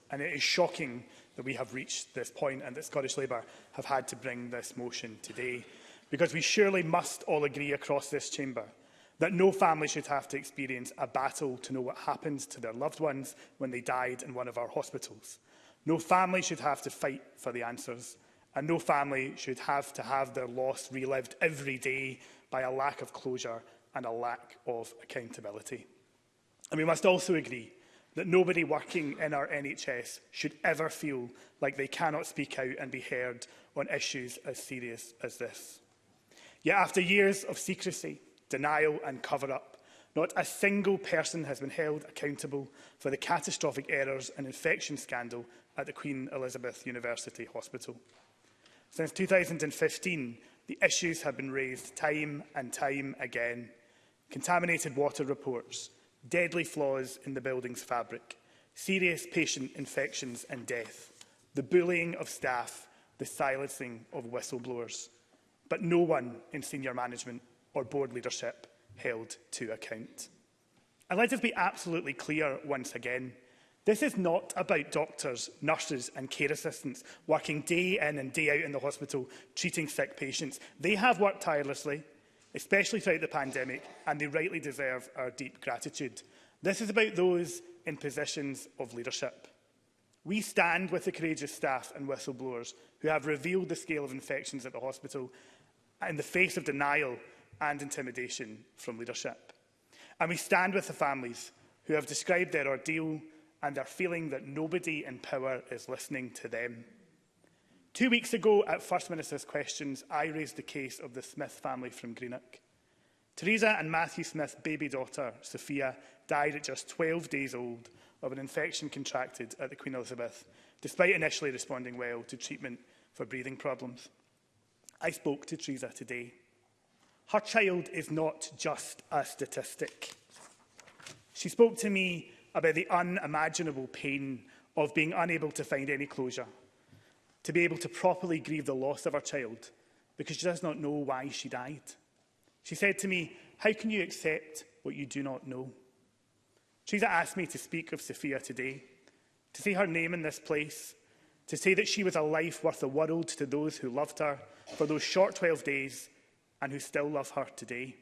and it is shocking that we have reached this point and that Scottish Labour have had to bring this motion today, because we surely must all agree across this chamber that no family should have to experience a battle to know what happens to their loved ones when they died in one of our hospitals. No family should have to fight for the answers, and no family should have to have their loss relived every day by a lack of closure and a lack of accountability. And we must also agree that nobody working in our NHS should ever feel like they cannot speak out and be heard on issues as serious as this. Yet after years of secrecy, denial and cover-up, not a single person has been held accountable for the catastrophic errors and infection scandal at the Queen Elizabeth University Hospital. Since 2015, the issues have been raised time and time again, contaminated water reports, deadly flaws in the building's fabric, serious patient infections and death, the bullying of staff, the silencing of whistleblowers. But no one in senior management or board leadership held to account. And let us be absolutely clear once again. This is not about doctors, nurses and care assistants working day in and day out in the hospital treating sick patients. They have worked tirelessly especially throughout the pandemic, and they rightly deserve our deep gratitude. This is about those in positions of leadership. We stand with the courageous staff and whistleblowers who have revealed the scale of infections at the hospital in the face of denial and intimidation from leadership. And we stand with the families who have described their ordeal and are feeling that nobody in power is listening to them. Two weeks ago, at First Minister's Questions, I raised the case of the Smith family from Greenock. Theresa and Matthew Smith's baby daughter, Sophia, died at just 12 days old of an infection contracted at the Queen Elizabeth, despite initially responding well to treatment for breathing problems. I spoke to Theresa today. Her child is not just a statistic. She spoke to me about the unimaginable pain of being unable to find any closure – to be able to properly grieve the loss of her child because she does not know why she died. She said to me, how can you accept what you do not know? Teresa asked me to speak of Sophia today, to say her name in this place, to say that she was a life worth the world to those who loved her for those short 12 days and who still love her today.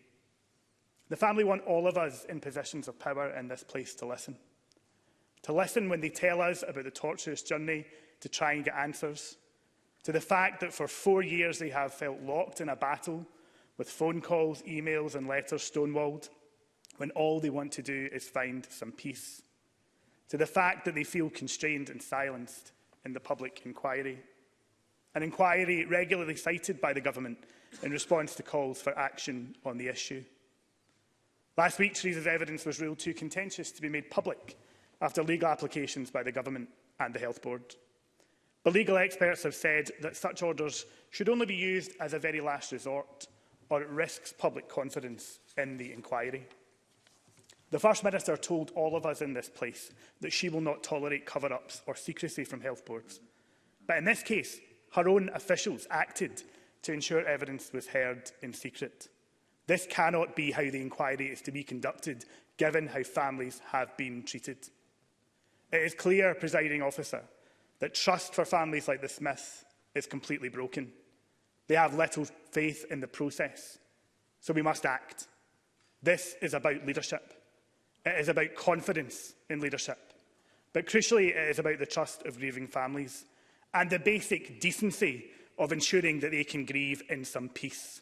The family want all of us in positions of power in this place to listen. To listen when they tell us about the torturous journey to try and get answers, to the fact that for four years they have felt locked in a battle with phone calls, emails and letters stonewalled, when all they want to do is find some peace, to the fact that they feel constrained and silenced in the public inquiry, an inquiry regularly cited by the government in response to calls for action on the issue. Last week, Theresa's evidence was ruled too contentious to be made public after legal applications by the government and the Health Board. But legal experts have said that such orders should only be used as a very last resort or it risks public confidence in the inquiry. The First Minister told all of us in this place that she will not tolerate cover-ups or secrecy from health boards. But in this case, her own officials acted to ensure evidence was heard in secret. This cannot be how the inquiry is to be conducted, given how families have been treated. It is clear, presiding officer, that trust for families like the Smiths is completely broken. They have little faith in the process, so we must act. This is about leadership. It is about confidence in leadership. But crucially, it is about the trust of grieving families and the basic decency of ensuring that they can grieve in some peace.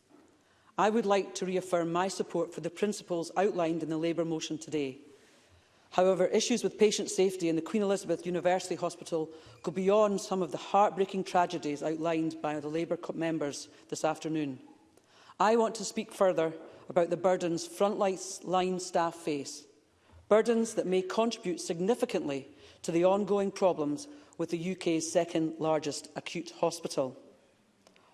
I would like to reaffirm my support for the principles outlined in the Labour motion today. However, issues with patient safety in the Queen Elizabeth University Hospital go beyond some of the heartbreaking tragedies outlined by the Labour members this afternoon. I want to speak further about the burdens frontline staff face, burdens that may contribute significantly to the ongoing problems with the UK's second largest acute hospital.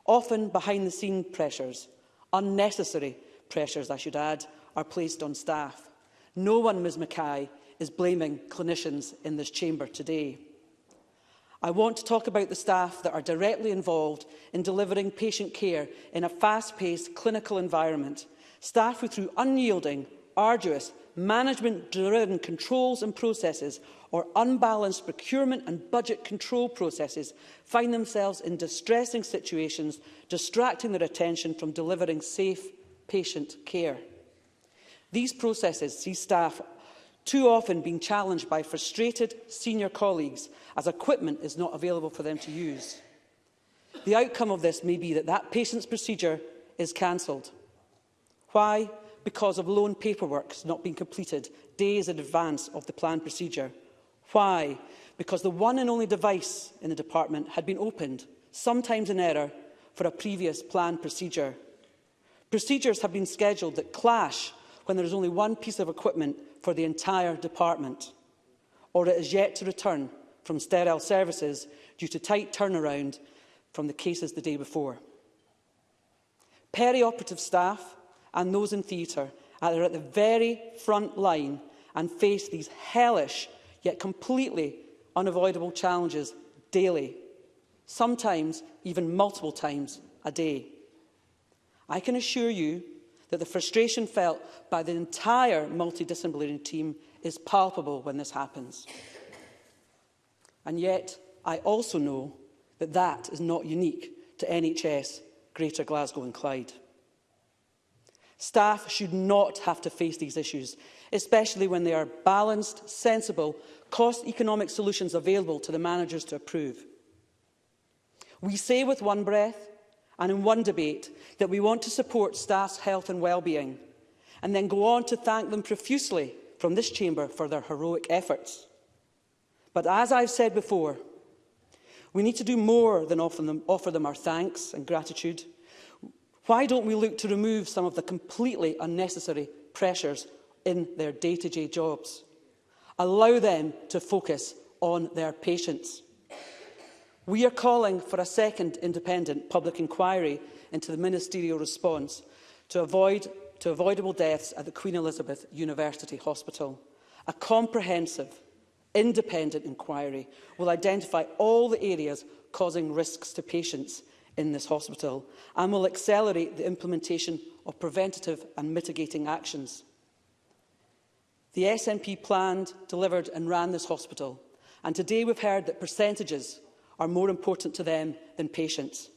Often behind-the-scene pressures, unnecessary pressures I should add, are placed on staff. No one, Ms Mackay, is blaming clinicians in this chamber today. I want to talk about the staff that are directly involved in delivering patient care in a fast-paced clinical environment, staff who through unyielding, arduous, management-driven controls and processes or unbalanced procurement and budget control processes find themselves in distressing situations, distracting their attention from delivering safe patient care. These processes see staff too often being challenged by frustrated senior colleagues as equipment is not available for them to use. The outcome of this may be that that patient's procedure is cancelled. Why? Because of loan paperwork not being completed days in advance of the planned procedure. Why? Because the one and only device in the department had been opened, sometimes in error, for a previous planned procedure. Procedures have been scheduled that clash when there is only one piece of equipment for the entire department, or it is yet to return from sterile services due to tight turnaround from the cases the day before. Perioperative staff and those in theatre are at the very front line and face these hellish yet completely unavoidable challenges daily, sometimes even multiple times a day. I can assure you that the frustration felt by the entire multidisciplinary team is palpable when this happens. And yet, I also know that that is not unique to NHS Greater Glasgow and Clyde. Staff should not have to face these issues, especially when there are balanced, sensible, cost-economic solutions available to the managers to approve. We say with one breath and in one debate that we want to support staff's health and well-being, and then go on to thank them profusely from this chamber for their heroic efforts. But as I've said before, we need to do more than offer them, offer them our thanks and gratitude. Why don't we look to remove some of the completely unnecessary pressures in their day-to-day -day jobs? Allow them to focus on their patients. We are calling for a second independent public inquiry into the ministerial response to, avoid, to avoidable deaths at the Queen Elizabeth University Hospital. A comprehensive, independent inquiry will identify all the areas causing risks to patients in this hospital and will accelerate the implementation of preventative and mitigating actions. The SNP planned, delivered and ran this hospital and today we've heard that percentages are more important to them than patients,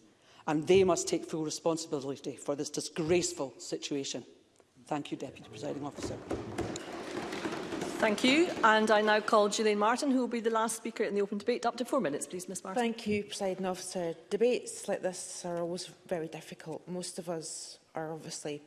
and they must take full responsibility for this disgraceful situation. Thank you, Deputy Presiding Officer. Thank you. And I now call Gillian Martin, who will be the last speaker in the open debate. Up to four minutes, please, Ms Martin. Thank you, Presiding Officer. Debates like this are always very difficult. Most of us are obviously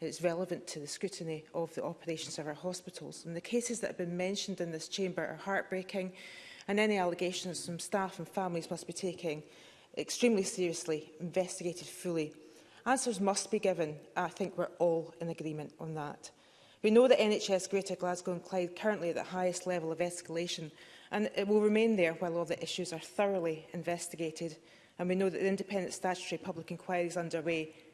is relevant to the scrutiny of the operations of our hospitals. And the cases that have been mentioned in this chamber are heartbreaking and any allegations from staff and families must be taken extremely seriously, investigated fully. Answers must be given. I think we're all in agreement on that. We know that NHS Greater Glasgow and Clyde currently at the highest level of escalation and it will remain there while all the issues are thoroughly investigated. And we know that the independent statutory public inquiry is underway,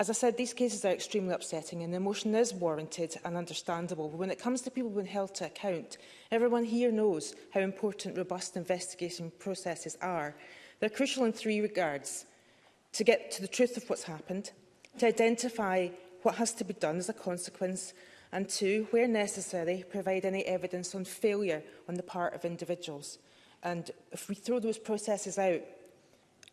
As I said, these cases are extremely upsetting and the emotion is warranted and understandable. But when it comes to people being held to account, everyone here knows how important robust investigation processes are. They're crucial in three regards. To get to the truth of what's happened, to identify what has to be done as a consequence, and two, where necessary, provide any evidence on failure on the part of individuals. And if we throw those processes out,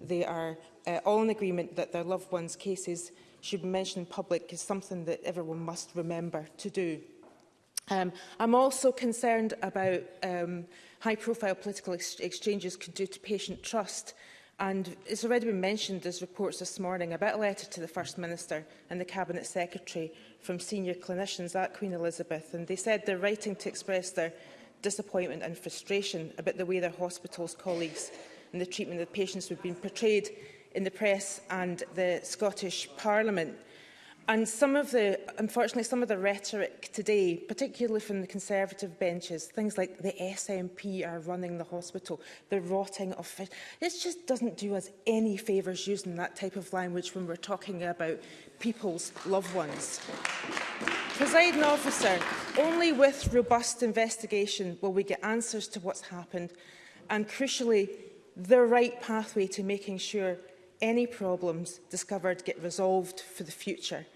They are uh, all in agreement that their loved ones' cases should be mentioned in public is something that everyone must remember to do. Um, I'm also concerned about um, high-profile political ex exchanges could do to patient trust. And it's already been mentioned, there's reports this morning about a letter to the First Minister and the Cabinet Secretary from senior clinicians at Queen Elizabeth. And they said they're writing to express their disappointment and frustration about the way their hospital's colleagues and the treatment of patients who have been portrayed in the press and the Scottish Parliament. And some of the, unfortunately, some of the rhetoric today, particularly from the Conservative benches, things like the SNP are running the hospital, the rotting of fish, this just doesn't do us any favours using that type of language when we're talking about people's loved ones. Presiding officer, only with robust investigation will we get answers to what's happened and crucially, the right pathway to making sure any problems discovered get resolved for the future.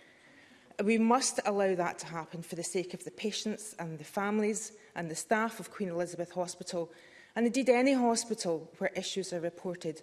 We must allow that to happen for the sake of the patients and the families and the staff of Queen Elizabeth Hospital and indeed any hospital where issues are reported,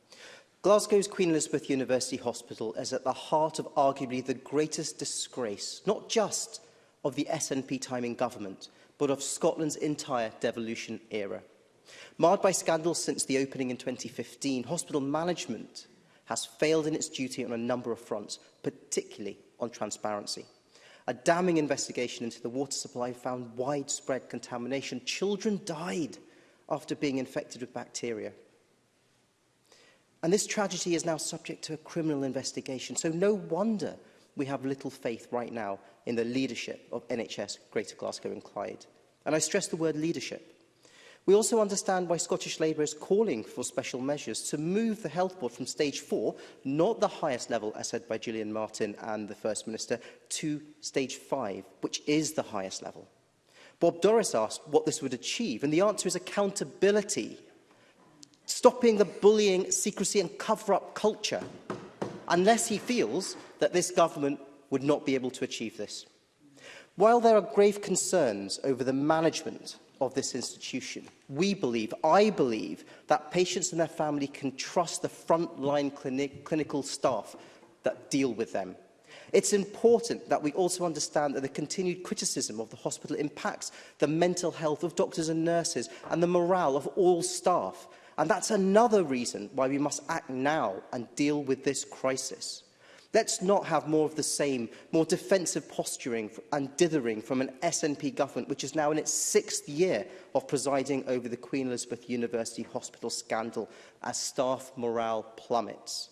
Glasgow's Queen Elizabeth University Hospital is at the heart of arguably the greatest disgrace, not just of the SNP time in government, but of Scotland's entire devolution era. Marred by scandals since the opening in 2015, hospital management has failed in its duty on a number of fronts, particularly on transparency. A damning investigation into the water supply found widespread contamination. Children died after being infected with bacteria. And this tragedy is now subject to a criminal investigation, so no wonder we have little faith right now in the leadership of NHS Greater Glasgow and Clyde. And I stress the word leadership, We also understand why Scottish Labour is calling for special measures to move the Health Board from stage four, not the highest level, as said by Gillian Martin and the First Minister, to stage five, which is the highest level. Bob Doris asked what this would achieve, and the answer is accountability. Stopping the bullying, secrecy and cover-up culture, unless he feels that this government would not be able to achieve this. While there are grave concerns over the management of this institution. We believe, I believe, that patients and their family can trust the frontline clinic, clinical staff that deal with them. It's important that we also understand that the continued criticism of the hospital impacts the mental health of doctors and nurses and the morale of all staff. And that's another reason why we must act now and deal with this crisis. Let's not have more of the same, more defensive posturing and dithering from an SNP government which is now in its sixth year of presiding over the Queen Elizabeth University Hospital scandal as staff morale plummets.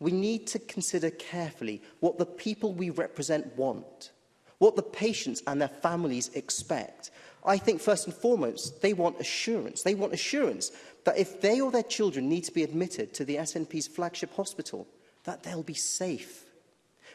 We need to consider carefully what the people we represent want, what the patients and their families expect, I think first and foremost, they want assurance. They want assurance that if they or their children need to be admitted to the SNP's flagship hospital, that they'll be safe.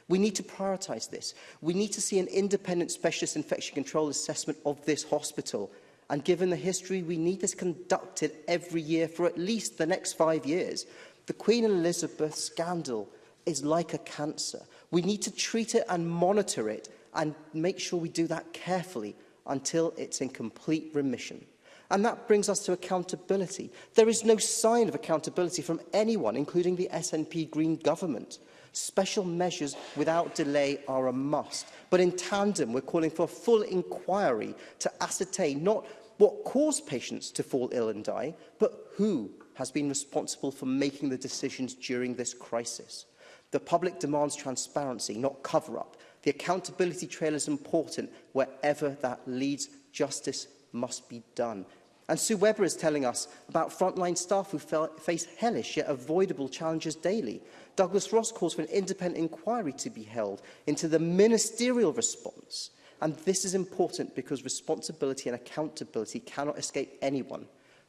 We need to prioritise this. We need to see an independent specialist infection control assessment of this hospital. And given the history, we need this conducted every year for at least the next five years. The Queen Elizabeth scandal is like a cancer. We need to treat it and monitor it and make sure we do that carefully until it's in complete remission. And that brings us to accountability. There is no sign of accountability from anyone, including the SNP Green government. Special measures without delay are a must. But in tandem, we're calling for a full inquiry to ascertain not what caused patients to fall ill and die, but who has been responsible for making the decisions during this crisis. The public demands transparency, not cover-up. The accountability trail is important wherever that leads. Justice must be done. And Sue Weber is telling us about frontline staff who face hellish yet avoidable challenges daily. Douglas Ross calls for an independent inquiry to be held into the ministerial response. And this is important because responsibility and accountability cannot escape anyone,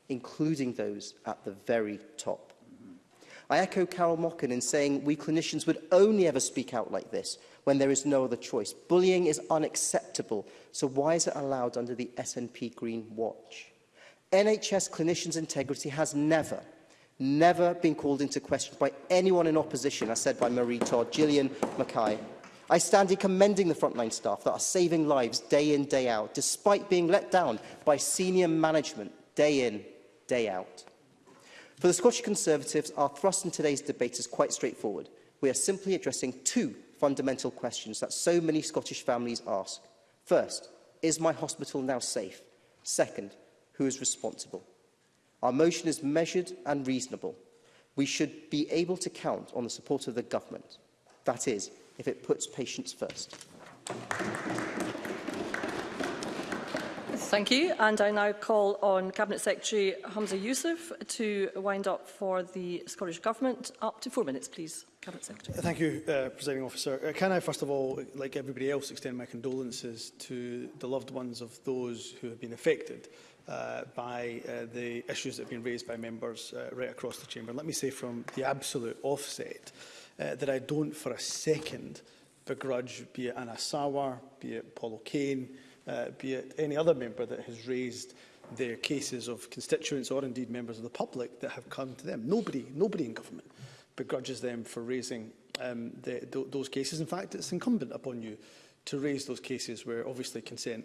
including those at the very top. I echo Carol Mockin in saying we clinicians would only ever speak out like this when there is no other choice. Bullying is unacceptable, so why is it allowed under the SNP Green Watch? NHS clinicians' integrity has never never been called into question by anyone in opposition, as said by Marie Todd, Gillian Mackay. I stand here commending the frontline staff that are saving lives day in, day out, despite being let down by senior management day in, day out. For the Scottish Conservatives, our thrust in today's debate is quite straightforward. We are simply addressing two fundamental questions that so many Scottish families ask. First, is my hospital now safe? Second, who is responsible. Our motion is measured and reasonable. We should be able to count on the support of the government. That is, if it puts patients first. Thank you. And I now call on Cabinet Secretary Hamza Youssef to wind up for the Scottish Government. Up to four minutes, please. Cabinet Secretary. Thank you, uh, Presiding Officer. Uh, can I, first of all, like everybody else, extend my condolences to the loved ones of those who have been affected uh, by uh, the issues that have been raised by members uh, right across the chamber. Let me say from the absolute offset uh, that I don't for a second begrudge, be it Anna Sawar, be it Paul O'Kane, uh, be it any other member that has raised their cases of constituents or indeed members of the public that have come to them. Nobody, nobody in government begrudges them for raising um, the, th those cases. In fact, it's incumbent upon you to raise those cases where obviously consent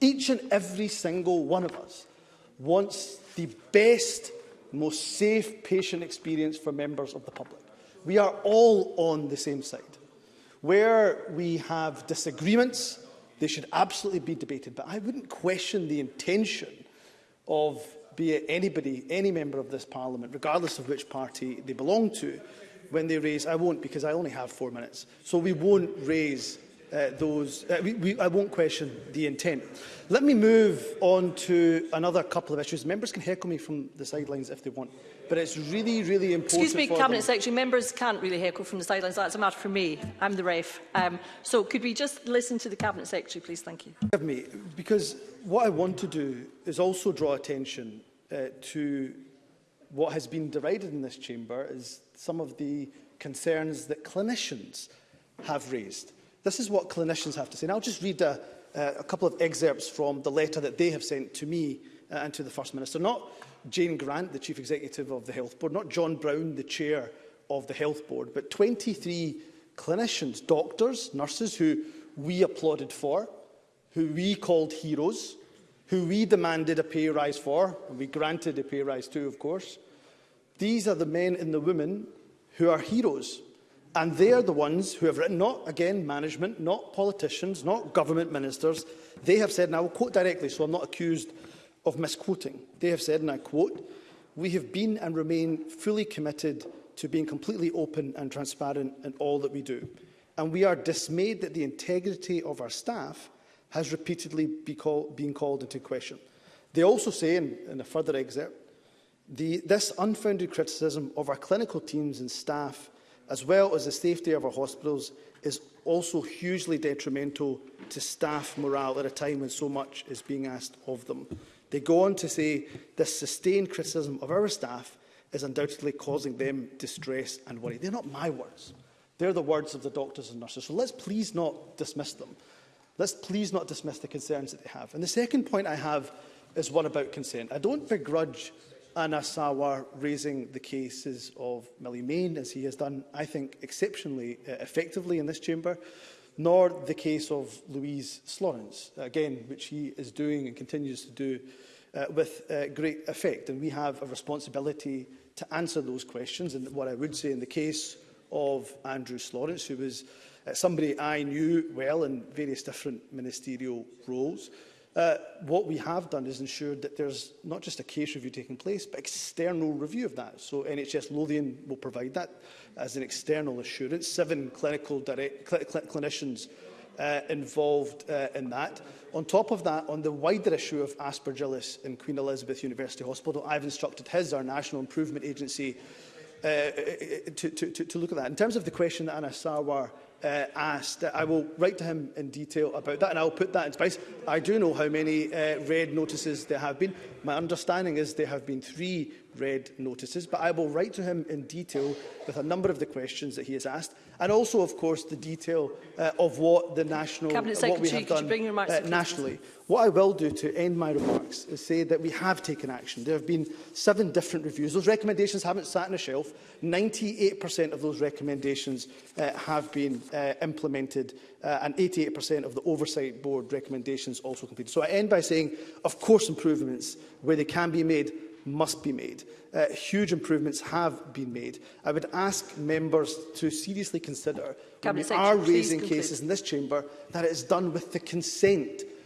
Each and every single one of us wants the best, most safe patient experience for members of the public. We are all on the same side. Where we have disagreements, they should absolutely be debated. But I wouldn't question the intention of be it anybody, any member of this parliament, regardless of which party they belong to, when they raise, I won't because I only have four minutes. So we won't raise uh, those. Uh, we, we, I won't question the intent. Let me move on to another couple of issues. Members can heckle me from the sidelines if they want, but it's really, really important. Excuse me, Cabinet them. Secretary. Members can't really heckle from the sidelines. That's a matter for me. I'm the ref. Um, so could we just listen to the Cabinet Secretary, please? Thank you. Me, because what I want to do is also draw attention uh, to what has been derided in this chamber is some of the concerns that clinicians have raised. This is what clinicians have to say. And I'll just read a, uh, a couple of excerpts from the letter that they have sent to me uh, and to the First Minister. Not Jane Grant, the Chief Executive of the Health Board, not John Brown, the Chair of the Health Board, but 23 clinicians, doctors, nurses who we applauded for, who we called heroes, who we demanded a pay rise for, and we granted a pay rise to, of course. These are the men and the women who are heroes And they are the ones who have written, not, again, management, not politicians, not government ministers. They have said, and I will quote directly so I'm not accused of misquoting. They have said, and I quote, we have been and remain fully committed to being completely open and transparent in all that we do. And we are dismayed that the integrity of our staff has repeatedly be call, been called into question. They also say, in, in a further excerpt, the, this unfounded criticism of our clinical teams and staff as well as the safety of our hospitals, is also hugely detrimental to staff morale at a time when so much is being asked of them. They go on to say this sustained criticism of our staff is undoubtedly causing them distress and worry. They're not my words. They're the words of the doctors and nurses. So let's please not dismiss them. Let's please not dismiss the concerns that they have. And the second point I have is one about consent. I don't begrudge Anna Sawar raising the cases of Millie Main, as he has done, I think, exceptionally uh, effectively in this chamber, nor the case of Louise Slorence, again, which he is doing and continues to do uh, with uh, great effect. And we have a responsibility to answer those questions. And what I would say in the case of Andrew Slorence, who was uh, somebody I knew well in various different ministerial roles, Uh, what we have done is ensured that there's not just a case review taking place, but external review of that. So NHS Lothian will provide that as an external assurance. Seven clinical direct, cl cl clinicians uh, involved uh, in that. On top of that, on the wider issue of aspergillus in Queen Elizabeth University Hospital, I've instructed his, our National Improvement Agency, uh, uh, uh to, to, to look at that. In terms of the question that Anna Sarwar uh, asked. I will write to him in detail about that and I'll put that in place. I do know how many uh, red notices there have been. My understanding is there have been three read notices, but I will write to him in detail with a number of the questions that he has asked, and also, of course, the detail uh, of what the national, Cabinet what we have done uh, nationally. What I will do to end my remarks is say that we have taken action. There have been seven different reviews. Those recommendations haven't sat on a shelf. 98% of those recommendations uh, have been uh, implemented uh, and 88% of the Oversight Board recommendations also completed. So I end by saying, of course, improvements where they can be made must be made. Uh, huge improvements have been made. I would ask members to seriously consider, Cabinet when we are raising cases in this chamber, that it is done with the consent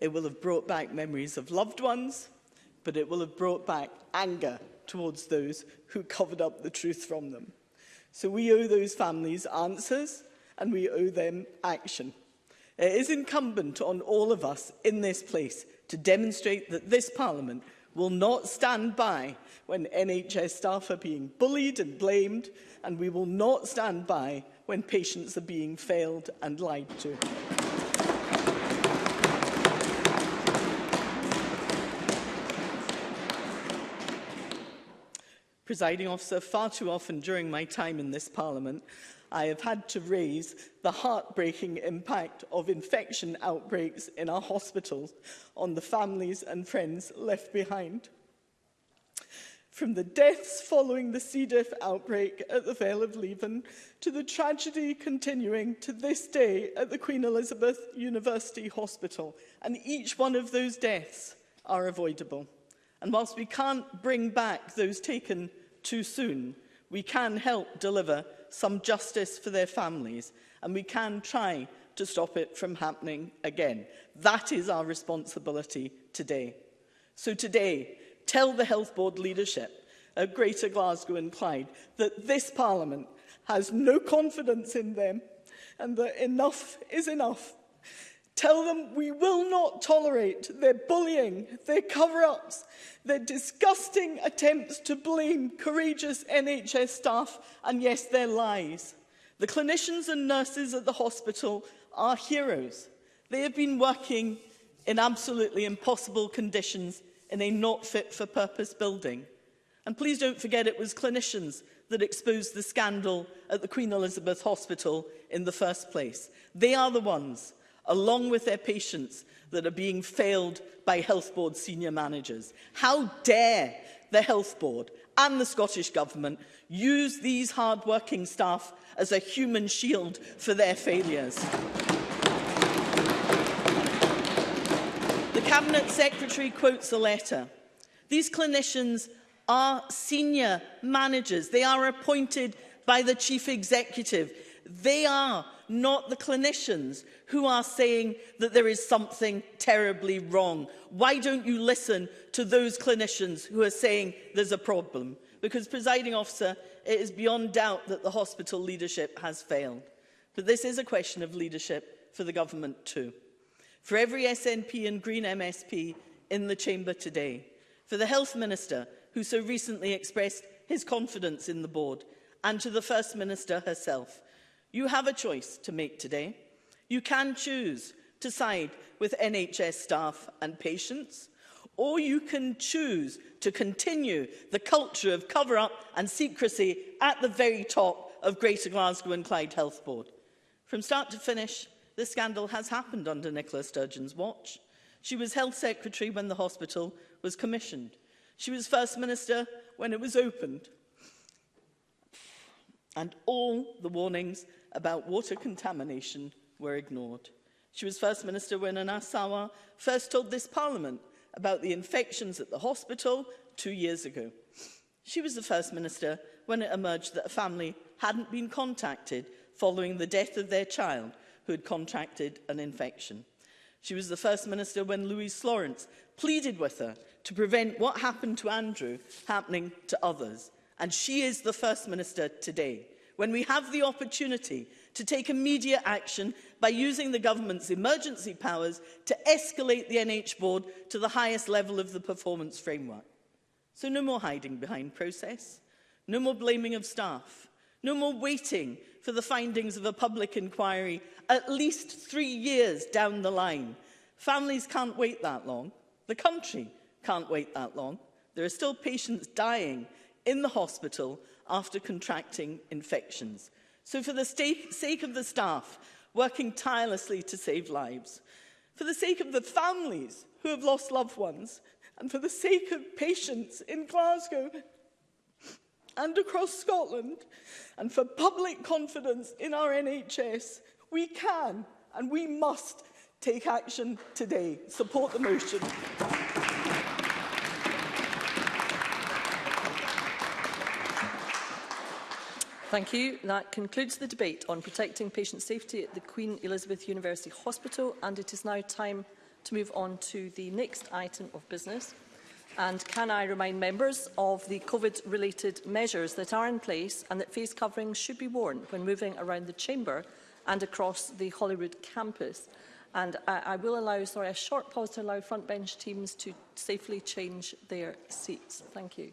It will have brought back memories of loved ones, but it will have brought back anger towards those who covered up the truth from them. So we owe those families answers and we owe them action. It is incumbent on all of us in this place to demonstrate that this Parliament will not stand by when NHS staff are being bullied and blamed, and we will not stand by when patients are being failed and lied to. Presiding officer, far too often during my time in this parliament, I have had to raise the heartbreaking impact of infection outbreaks in our hospitals on the families and friends left behind. From the deaths following the C. diff outbreak at the Vale of Leven to the tragedy continuing to this day at the Queen Elizabeth University Hospital, and each one of those deaths are avoidable. And whilst we can't bring back those taken too soon, we can help deliver some justice for their families and we can try to stop it from happening again. That is our responsibility today. So today, tell the Health Board leadership at Greater Glasgow and Clyde that this Parliament has no confidence in them and that enough is enough Tell them we will not tolerate their bullying, their cover-ups, their disgusting attempts to blame courageous NHS staff and, yes, their lies. The clinicians and nurses at the hospital are heroes. They have been working in absolutely impossible conditions in a not-fit-for-purpose building. And please don't forget it was clinicians that exposed the scandal at the Queen Elizabeth Hospital in the first place. They are the ones along with their patients, that are being failed by Health Board senior managers. How dare the Health Board and the Scottish Government use these hard-working staff as a human shield for their failures. the Cabinet Secretary quotes a letter. These clinicians are senior managers. They are appointed by the Chief Executive. They are not the clinicians who are saying that there is something terribly wrong. Why don't you listen to those clinicians who are saying there's a problem? Because, presiding officer, it is beyond doubt that the hospital leadership has failed. But this is a question of leadership for the government too. For every SNP and Green MSP in the chamber today, for the Health Minister, who so recently expressed his confidence in the board, and to the First Minister herself, You have a choice to make today. You can choose to side with NHS staff and patients, or you can choose to continue the culture of cover-up and secrecy at the very top of Greater Glasgow and Clyde Health Board. From start to finish, this scandal has happened under Nicola Sturgeon's watch. She was Health Secretary when the hospital was commissioned. She was First Minister when it was opened. And all the warnings about water contamination were ignored. She was First Minister when Anasawa first told this Parliament about the infections at the hospital two years ago. She was the First Minister when it emerged that a family hadn't been contacted following the death of their child who had contracted an infection. She was the First Minister when Louise Florence pleaded with her to prevent what happened to Andrew happening to others. And she is the First Minister today when we have the opportunity to take immediate action by using the government's emergency powers to escalate the NH board to the highest level of the performance framework. So no more hiding behind process, no more blaming of staff, no more waiting for the findings of a public inquiry at least three years down the line. Families can't wait that long. The country can't wait that long. There are still patients dying in the hospital after contracting infections. So for the sake of the staff working tirelessly to save lives, for the sake of the families who have lost loved ones, and for the sake of patients in Glasgow and across Scotland, and for public confidence in our NHS, we can and we must take action today. Support the motion. Thank you. That concludes the debate on protecting patient safety at the Queen Elizabeth University Hospital and it is now time to move on to the next item of business. And can I remind members of the COVID-related measures that are in place and that face coverings should be worn when moving around the chamber and across the Holyrood campus. And I, I will allow, sorry, a short pause to allow front bench teams to safely change their seats. Thank you.